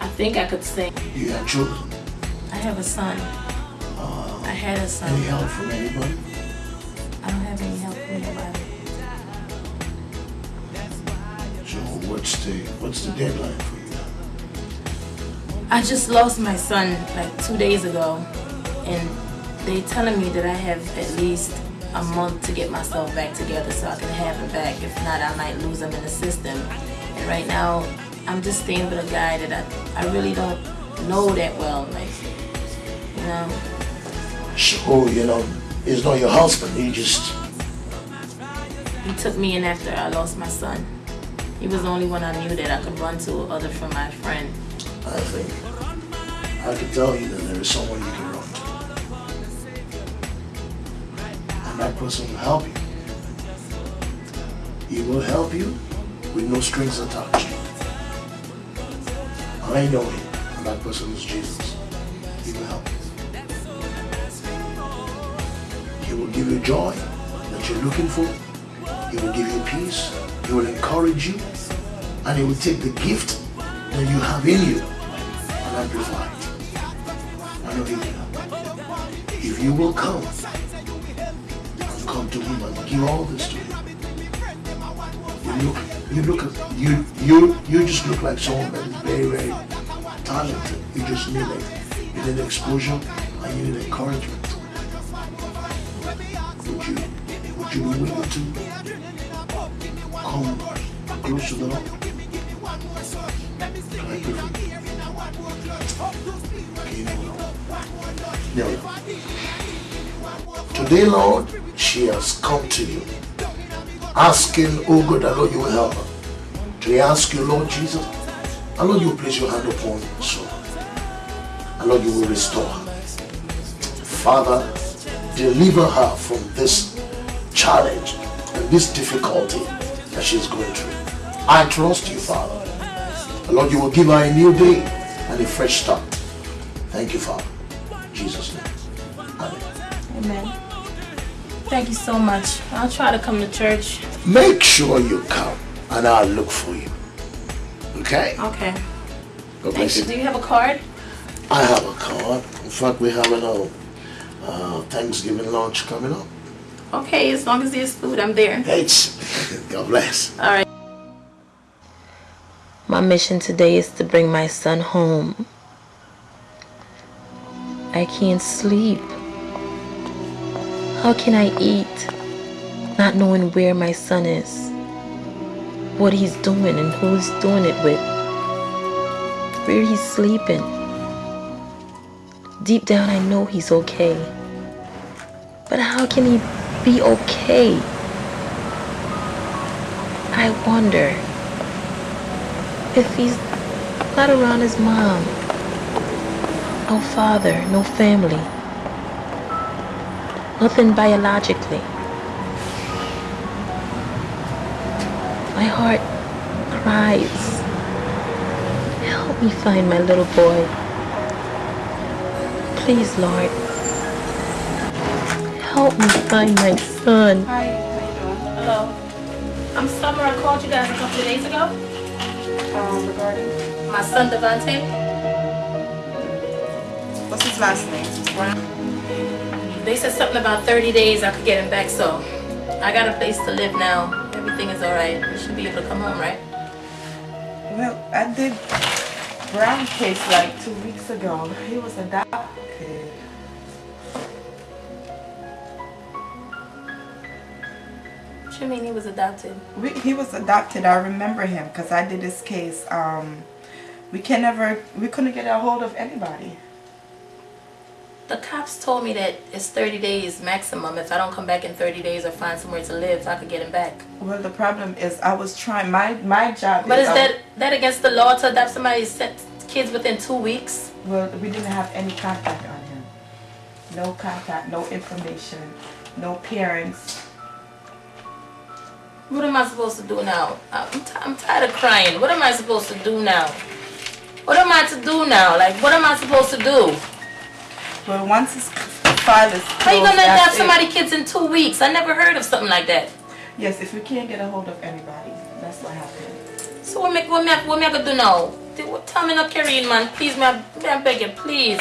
I think I could sing. You have children? I have a son. I had a son. Any help from anybody? I don't have any help from anybody. So what's the what's the deadline for you? I just lost my son like two days ago, and they're telling me that I have at least a month to get myself back together so I can have him back. If not, I might lose him in the system. And right now, I'm just staying with a guy that I, I really don't know that well. Like, you know, So oh, you know, it's not your husband. He just he took me in after I lost my son. He was the only one I knew that I could run to other from my friend. I think I can tell you that there is someone you can run to. And that person will help you. He will help you with no strings attached. I know him, and that person is Jesus. Will give you joy that you're looking for. He will give you peace. He will encourage you. And he will take the gift that you have in you and amplify it. Will. If you will come and come to him and give all this to him, you look, you look you, you, you just look like someone that is very, very talented. You just need like, you need exposure and you need encouragement. You to come close to the Lord? I. Today, Lord, she has come to you, asking, oh God, I know you will help her. I ask you, Lord Jesus, I know you will place your hand upon her soul. And Lord, you will restore her. Father, deliver her from this challenge and this difficulty that she is going through. I trust you, Father. Lord, you will give her a new day and a fresh start. Thank you, Father. In Jesus' name. Amen. Amen. Thank you so much. I'll try to come to church. Make sure you come and I'll look for you. Okay? Okay. God bless you. Do you have a card? I have a card. In fact, we have a uh, Thanksgiving lunch coming up. Okay, as long as there's food, I'm there. Thanks. God bless. All right. My mission today is to bring my son home. I can't sleep. How can I eat not knowing where my son is, what he's doing, and who he's doing it with, where he's sleeping? Deep down, I know he's okay. But how can he be okay? I wonder if he's not around his mom. No father, no family. Nothing biologically. My heart cries. Help me find my little boy. Please, Lord. Help me find my son. Hi, how you doing? Hello. I'm Summer. I called you guys a couple of days ago. Um, regarding my son Devante. What's his last name? Brown? They said something about 30 days I could get him back, so I got a place to live now. Everything is alright. We should be able to come home, right? Well, I did Brown case like two weeks ago. He was adopted. You mean he was adopted? We, he was adopted. I remember him because I did this case. Um, we can never, we couldn't get a hold of anybody. The cops told me that it's 30 days maximum. If I don't come back in 30 days or find somewhere to live, so I could get him back. Well, the problem is I was trying. My my job. But is I- that that against the law to adopt somebody's kids within two weeks? Well, we didn't have any contact on him. No contact, no information, no parents. What am I supposed to do now? I'm, I'm tired of crying. What am I supposed to do now? What am I to do now? Like, what am I supposed to do? Well, once his file is closed, How you gonna adopt it. somebody kids in two weeks? I never heard of something like that. Yes, if we can't get a hold of anybody, that's what happened. So what me, what me, what me I gonna do now? Tell me not carrying, man. Please, me, I beg you, please.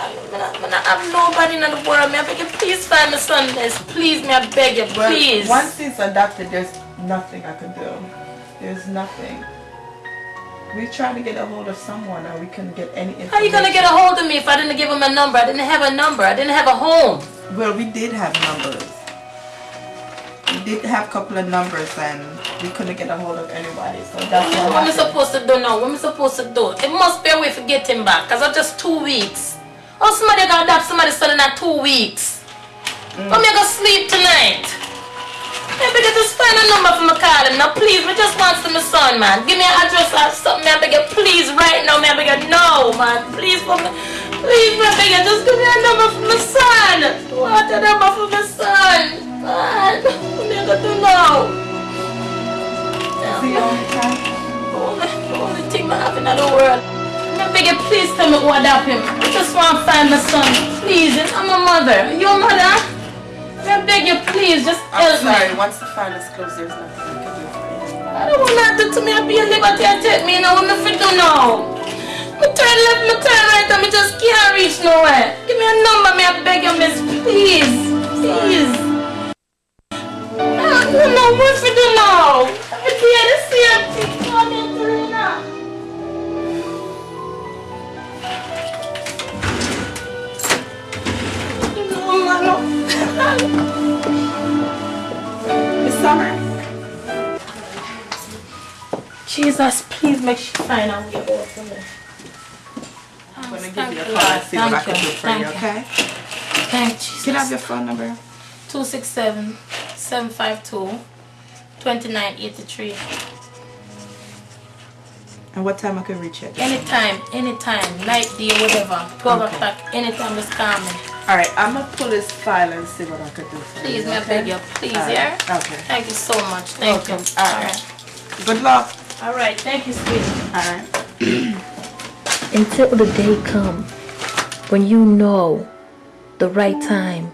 I me me have nobody in the world. Me, I beg you, please find son this. Please, me, I beg you, Well, please. once he's adopted, there's nothing I could do. There's nothing. We tried to get a hold of someone and we couldn't get any information. How you gonna get a hold of me if I didn't give him a number? I didn't have a number. I didn't have a home. Well, we did have numbers. We did have a couple of numbers and we couldn't get a hold of anybody. So that's What what am I supposed to do now? What am I supposed to do? It must be a way to get him back, because it's just two weeks. Oh, somebody got adopt somebody son in two weeks. Mm. But me gonna sleep tonight. Maybe I just find a number for my call him. Now, please, me just want to my son, man. Give me an address or something, man. Beg you, please, right now, man. I beg you, no, man. Please, for me. Please, man, beg you, just give me a number for my son. Want a number for my me who adopt him. I just want to find my son. Please, I'm a mother. You a mother? I beg you, please, just I'm help sorry, me. once the file is closed, there's nothing we can do for you. I don't want nothing to me. I be a liberty and take me now. What me fit do now? Me turn left, me turn right, and me just can't reach nowhere. Give me a number, me I beg you, miss. Please, please. I don't know what to do now. I be here to see a thing. Miss Summer? Jesus, please make sure find out your boy for me. I'm going to give you a call and see what I can do for you, okay? Thank you. Can I have your phone number? 267 752 2983. And what time I can reach you? Anytime, anytime, night, day, whatever. 12 Okay. o'clock, anytime, just call me. Alright, I'm going to pull this file and see what I could do for Please, you. may I okay? beg you, please, Alright, yeah? Okay. Thank you so much. Thank Welcome. you. Alright. Good luck. All right, thank you, sweetie. Alright. Until the day come when you know the right time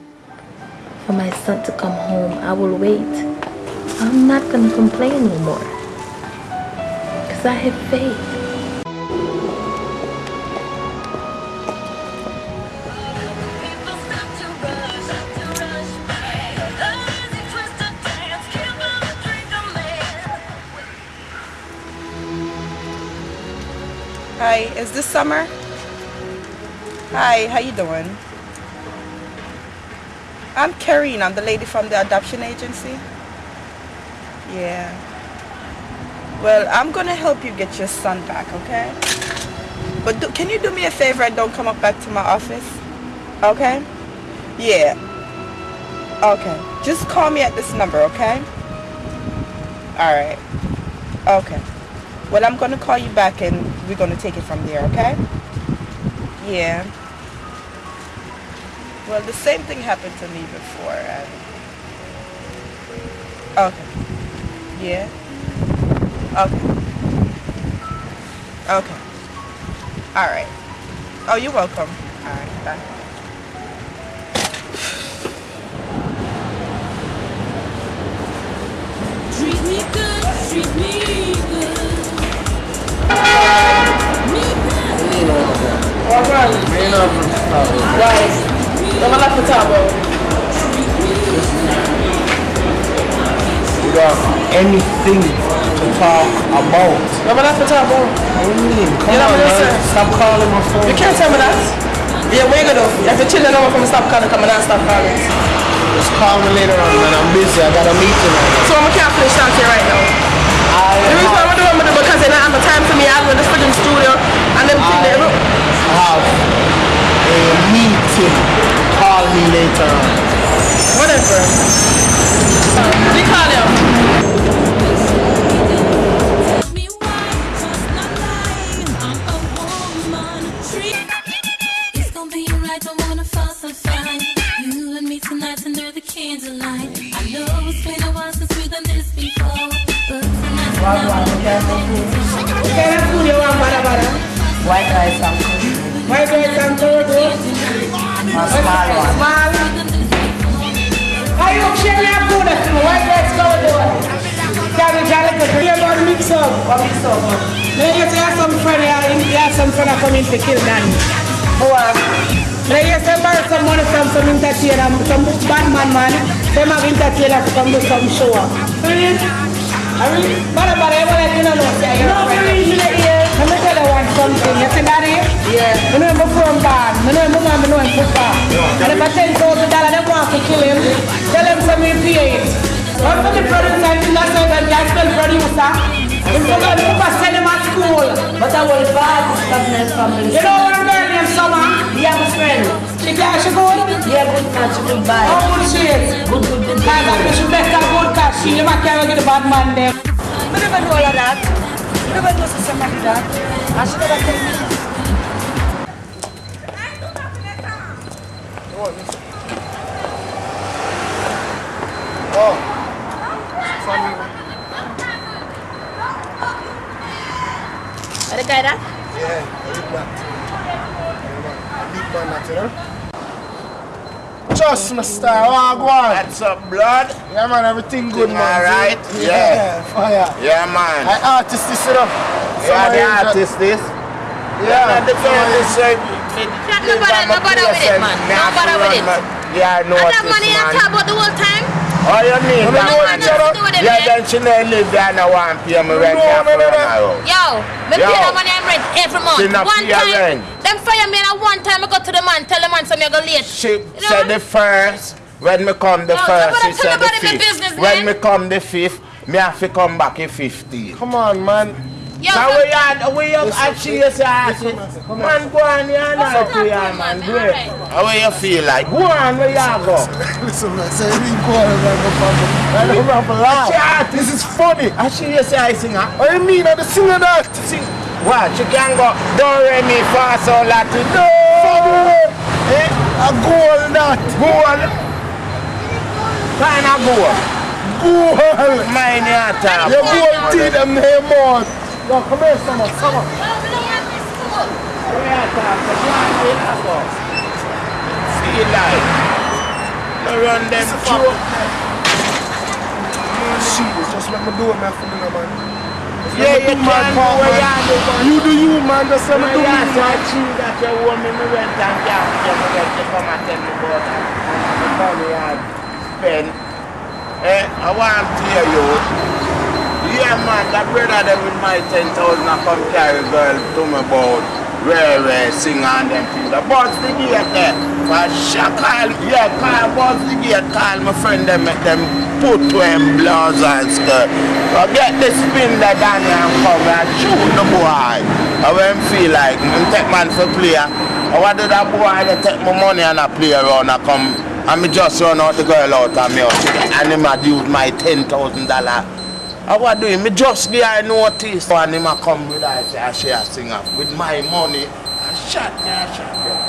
for my son to come home, I will wait. I'm not gonna complain no more. Cause I have faith. Hi, is this Summer? Hi, how you doing? I'm Karine. I'm the lady from the adoption agency. Yeah. Well, I'm gonna help you get your son back, okay? But do, can you do me a favor and don't come up back to my office? Okay? Yeah. Okay. Just call me at this number, okay? Alright. Okay. Well, I'm gonna call you back and we're gonna take it from there, okay? Yeah. Well, the same thing happened to me before. And Okay. Yeah. Okay. Okay. All right. Oh, you're welcome. All right. Bye. Treat me good, Guys, tama lang po tabo. You got anything to talk about? Tama lang po tabo. What do you mean? Come You know on, man. Stop calling my phone. You can't tell me that. Yeah, we're gonna. If you're chilling over from stop calling, come on and stop calling. Just call me later on, man. I'm busy. I got a meeting right now. So I'm can't finish here right now. the reason why I'm doing I'm doing because they don't have the time for me. I'm in the studio and them thing there. look. Have a meeting. Call me later on. Whatever. We call you. It's gonna be alright, don't wanna fuss or fight. You and me tonight under the candlelight. I know it's been a while since we've done this before. But tonight's the night. Okay, that's food you want, bada bada. White rice and White rice and tomato. A small one. Small. How you share your food? White rice, tomato. Cabbage, I like it. You're going to mix up. What mix up? Then you say you have some friend, you have- you have some friend that come in to kill Danny. Who are? Then you say borrow some money from some entertainer, some bad man man. Them have entertainer to come do some show up. Really? I mean, bada bada, you want to you know, say you're a friend. Let me tell you one something. You see daddy? Yeah. You know before I'm born. You know him before I'm know him before. And if I ten thousand dollars, they want to kill him. Tell him some me pay it. One for the producer, I think that's why the guy spell producer. Him for the people send him at school. But I will buy this business family. You know what girl named Summer? Yeah, my friend. She got she good? Yeah, good man, she good buy. How good she is? Good, good, good. I think she better good cause she never carry get the bad man them. I never know all of that. I never know somebody that. I should never tell me. Oh. Funny. Ada guy that? Yeah, big man. Big man, you know? Just my style. Oh, go on. What's up, blood? Yeah, man, everything good, Thing man. alright? See? Yeah. Fire. Yeah, man. I artist this, you know. Yeah, the Somebody- artist this. Yeah. the girl is say. No bother, no bother with it, man. No bother with it. Yeah, I know And what that money you talk about the whole time? Oh, you mean No, that no, one? no, no, do Yeah, man. then she no live there and I want to pay me rent there for an hour. Yo, me Yo. pay the money I rent every month. She not one pay her time, rent. them fire me and one time I go to the man, tell the man some me go late. She said the first, when me come the Yo, first, somebody she said the fifth. business, when me come the fifth, me have to come back in 15. Come on, man. Yo, so- we are, we are, and she is asking, man, go on here and I to you, man, great. How you feel like? Go on, where you go? Listen, man, say you go on and go for I don't rap loud. She This is funny. And she is a singer. What do you mean? I'm the singer that. Sing. What? She can go, do re mi fa sol la ti do. Eh? A goal that. Goal. Kind of goal. Goal. Mine ya talk. Your goal teeth them name out. Yo, come here, summer, summer. Feel like. No run them just let me do it, man, man. Yeah, you do my can part, man. you do, man. You you, man. Just let me do me, Yeah, I man. that you want me, rent and you you come and tell me about that. And the money I spend. Eh, I want to hear you. Yeah, man, I that brother there with my 10,000 I come carry girl to me about rare, rare, sing and them things. The boss the gate there. For sure, call, yeah, call boss the gate, call my friend them, make them put to him blouse and skirt. So get the spin that here and come and shoot the boy. I when feel like, I'm take man for player. I want that boy, to take my money and I play around and come and me just run out the girl out of me house. And him a use my ten thousand dollar. I what doing? Me just give her notice and him come with her say she a singer with my money. I shot me, I shot me.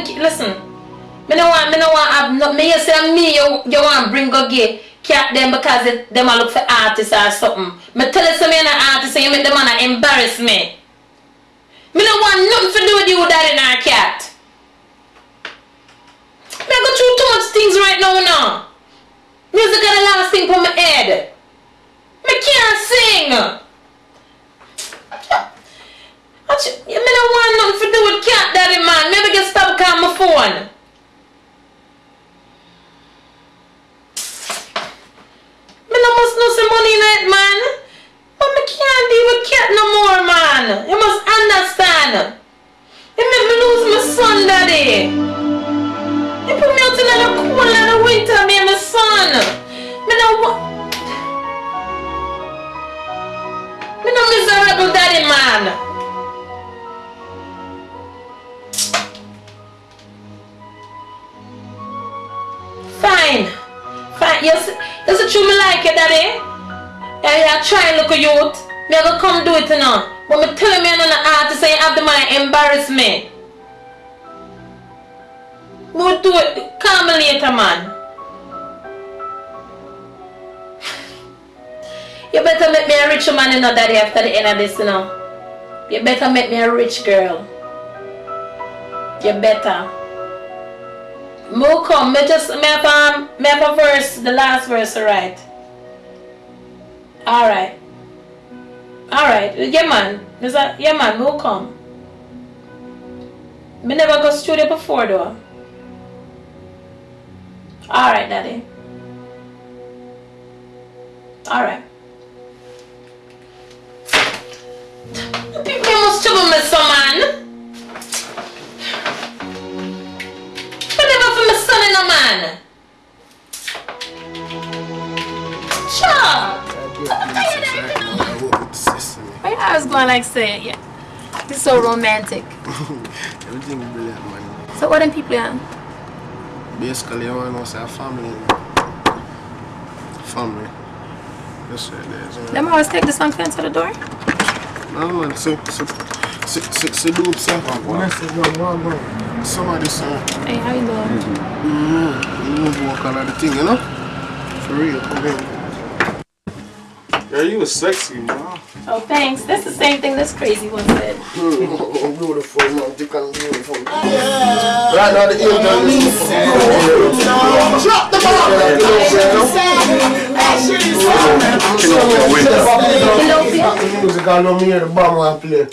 Even, listen. Me no want, me no want have no, me you say me you, you want bring go gay cat them because it, them a look for artists or something. Me tell you me an artist and you make them wanna embarrass me. Me no want nothing to do with you daddy and our cat. Me I go through too much things right now now. Music are the last thing for my head. Me can't sing. Ach- Me no want nothing to do with cat daddy man. Maybe get stop calling my phone. Me no must know some money in it, man. But me can't deal with cat no more, man. You must understand. You make me lose my son, daddy. You put me out in the cold in the winter, me and my son. Me no wa- Me no miserable daddy, man. Fine. Fine. Yes, yes, it's true me like it, daddy. Yeah, yeah, try and look a youth. Me I go come do it now. But me tell me I'm an artist and you have the money embarrass me. We'll do it. Call me later, man. You better make me a rich man, you know, daddy, after the end of this, you know. You better make me a rich girl. You better. Mo come, me just me have um, me have a verse, the last verse, alright. Alright. Alright, yeah man. There's a yeah man, mo come. Me never go studio before though. Alright, daddy. Alright. People must trouble me some man. For my son and a man. Sure. Why you always going like say yeah? It's so romantic. Everything is brilliant, man. So what them people on? Basically, I want to know say a family. Family. That's right there. isn't it? Always take the song fence to the door? No, man. So, so, so, so, so dope, sir. Message, man. Go on, go on. Somebody, sir. Hey, how you doing? Mm-hmm. You walk all of the thing, you know? For real, come in. Yeah, you was sexy, man. Oh, thanks. That's the same thing this crazy one said. beautiful, man. Thick and beautiful. Right now, the angel is Drop the Music I know me hear the bomb I play.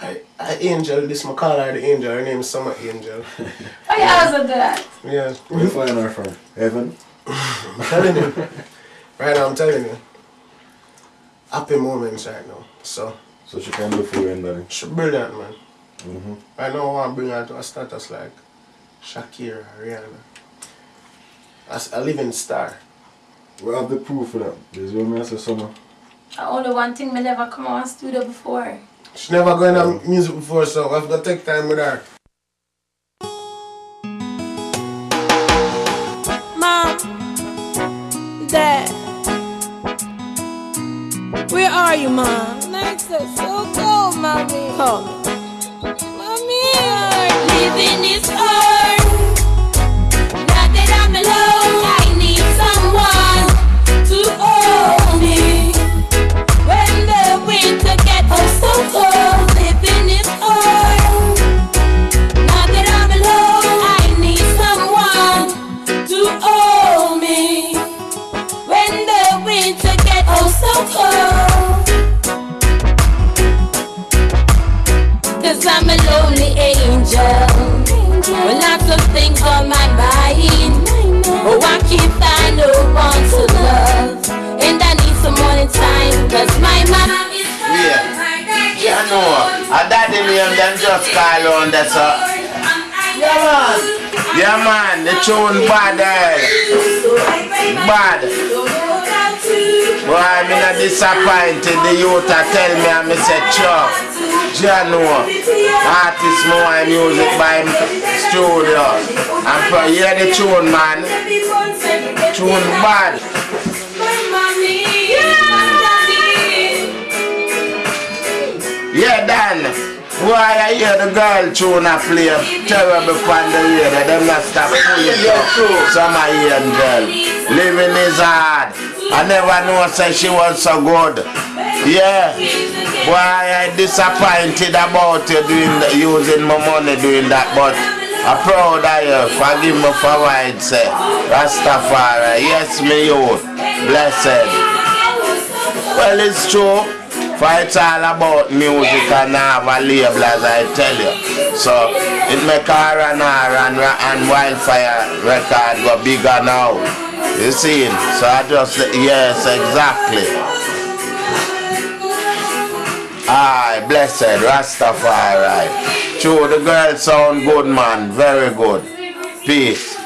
I, I angel, this my call her the angel. Her name is Summer Angel. Why you always do that? Yeah. Where you find her from? Heaven? I'm telling you. Right now, I'm telling you. Happy moments right now. So. So she can do for you and daddy? She's brilliant, man. Mm-hmm. Right now, I want to bring her to a status like Shakira, Rihanna. As a living star. We have the proof for that. There's one me I say summer. Only one thing me never come on studio before. She never going to music before, so I've got to take time with her. Mom, Dad, where are you, Mom? Nights are so cold, Mommy. Call me. Mommy, Living is hard. Angel With lots of things on my mind Oh, I can't find no one to love And I need someone in time Cause my mom is Yeah. Yeah, no. A daddy name them just call on that, so. Yeah, man. Yeah, man. The tune bad, eh? Bad. Boy, I'm not disappointed. The youth a tell me, and me say, Chuck. Yeah, no. Artist more and music by studio. And for hear the tune, man. Tune bad. Yeah, Dan. Why I hear the girl tune a play terrible on the radio, them not stop up. Some Indian girl. Living is hard. I never know say she was so good. Yeah. Why I disappointed about you doing the, using my money doing that, but I'm proud of you. Forgive me for what I say. Rastafari. Yes, me you. Blessed. Well, it's true. For it's all about music and have a label as I tell you. So it make R and R and, and Wildfire record go bigger now. You see? So I just, yes, exactly. Aye, blessed Rastafari. True, the girl sound good, man. Very good. Peace.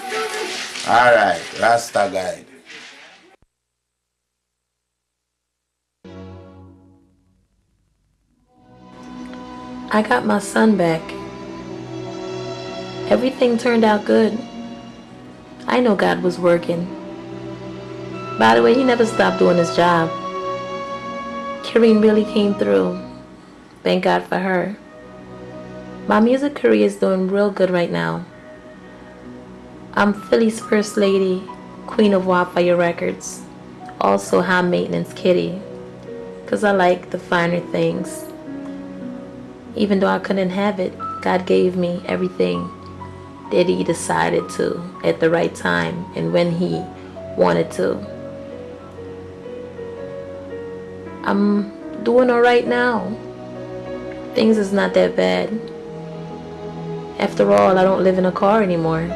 Alright, Rasta guide. I got my son back. Everything turned out good. I know God was working. By the way, he never stopped doing his job. Kireen really came through. Thank God for her. My music career is doing real good right now. I'm Philly's first lady, queen of Wildfire Records, also high maintenance kitty, because I like the finer things. Even though I couldn't have it, God gave me everything that He decided to at the right time and when He wanted to. I'm doing alright now. Things is not that bad. After all, I don't live in a car anymore.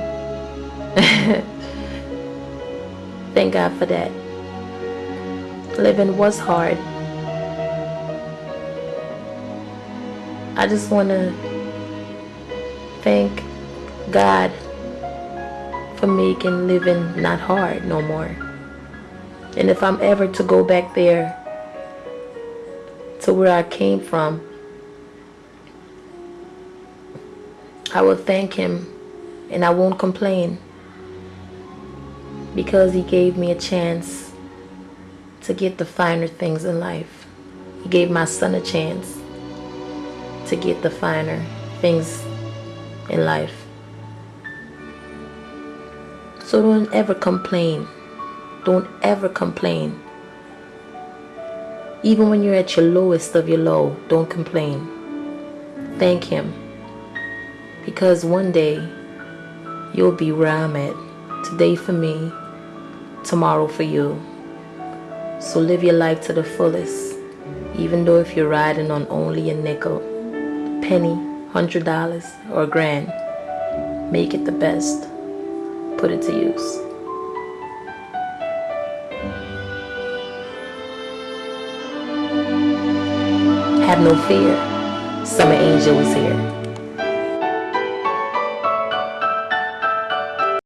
Thank God for that. Living was hard. I just want to thank God for making living not hard no more. And if I'm ever to go back there to where I came from, I will thank Him and I won't complain because He gave me a chance to get the finer things in life. He gave my son a chance to get the finer things in life. So don't ever complain. Don't ever complain. Even when you're at your lowest of your low, don't complain. Thank Him. Because one day you'll be where I'm at. Today for me, tomorrow for you. So live your life to the fullest. Even though if you're riding on only a nickel, penny, hundred dollars, or a grand, make it the best. Put it to use. Have no fear. Summer Angel is here.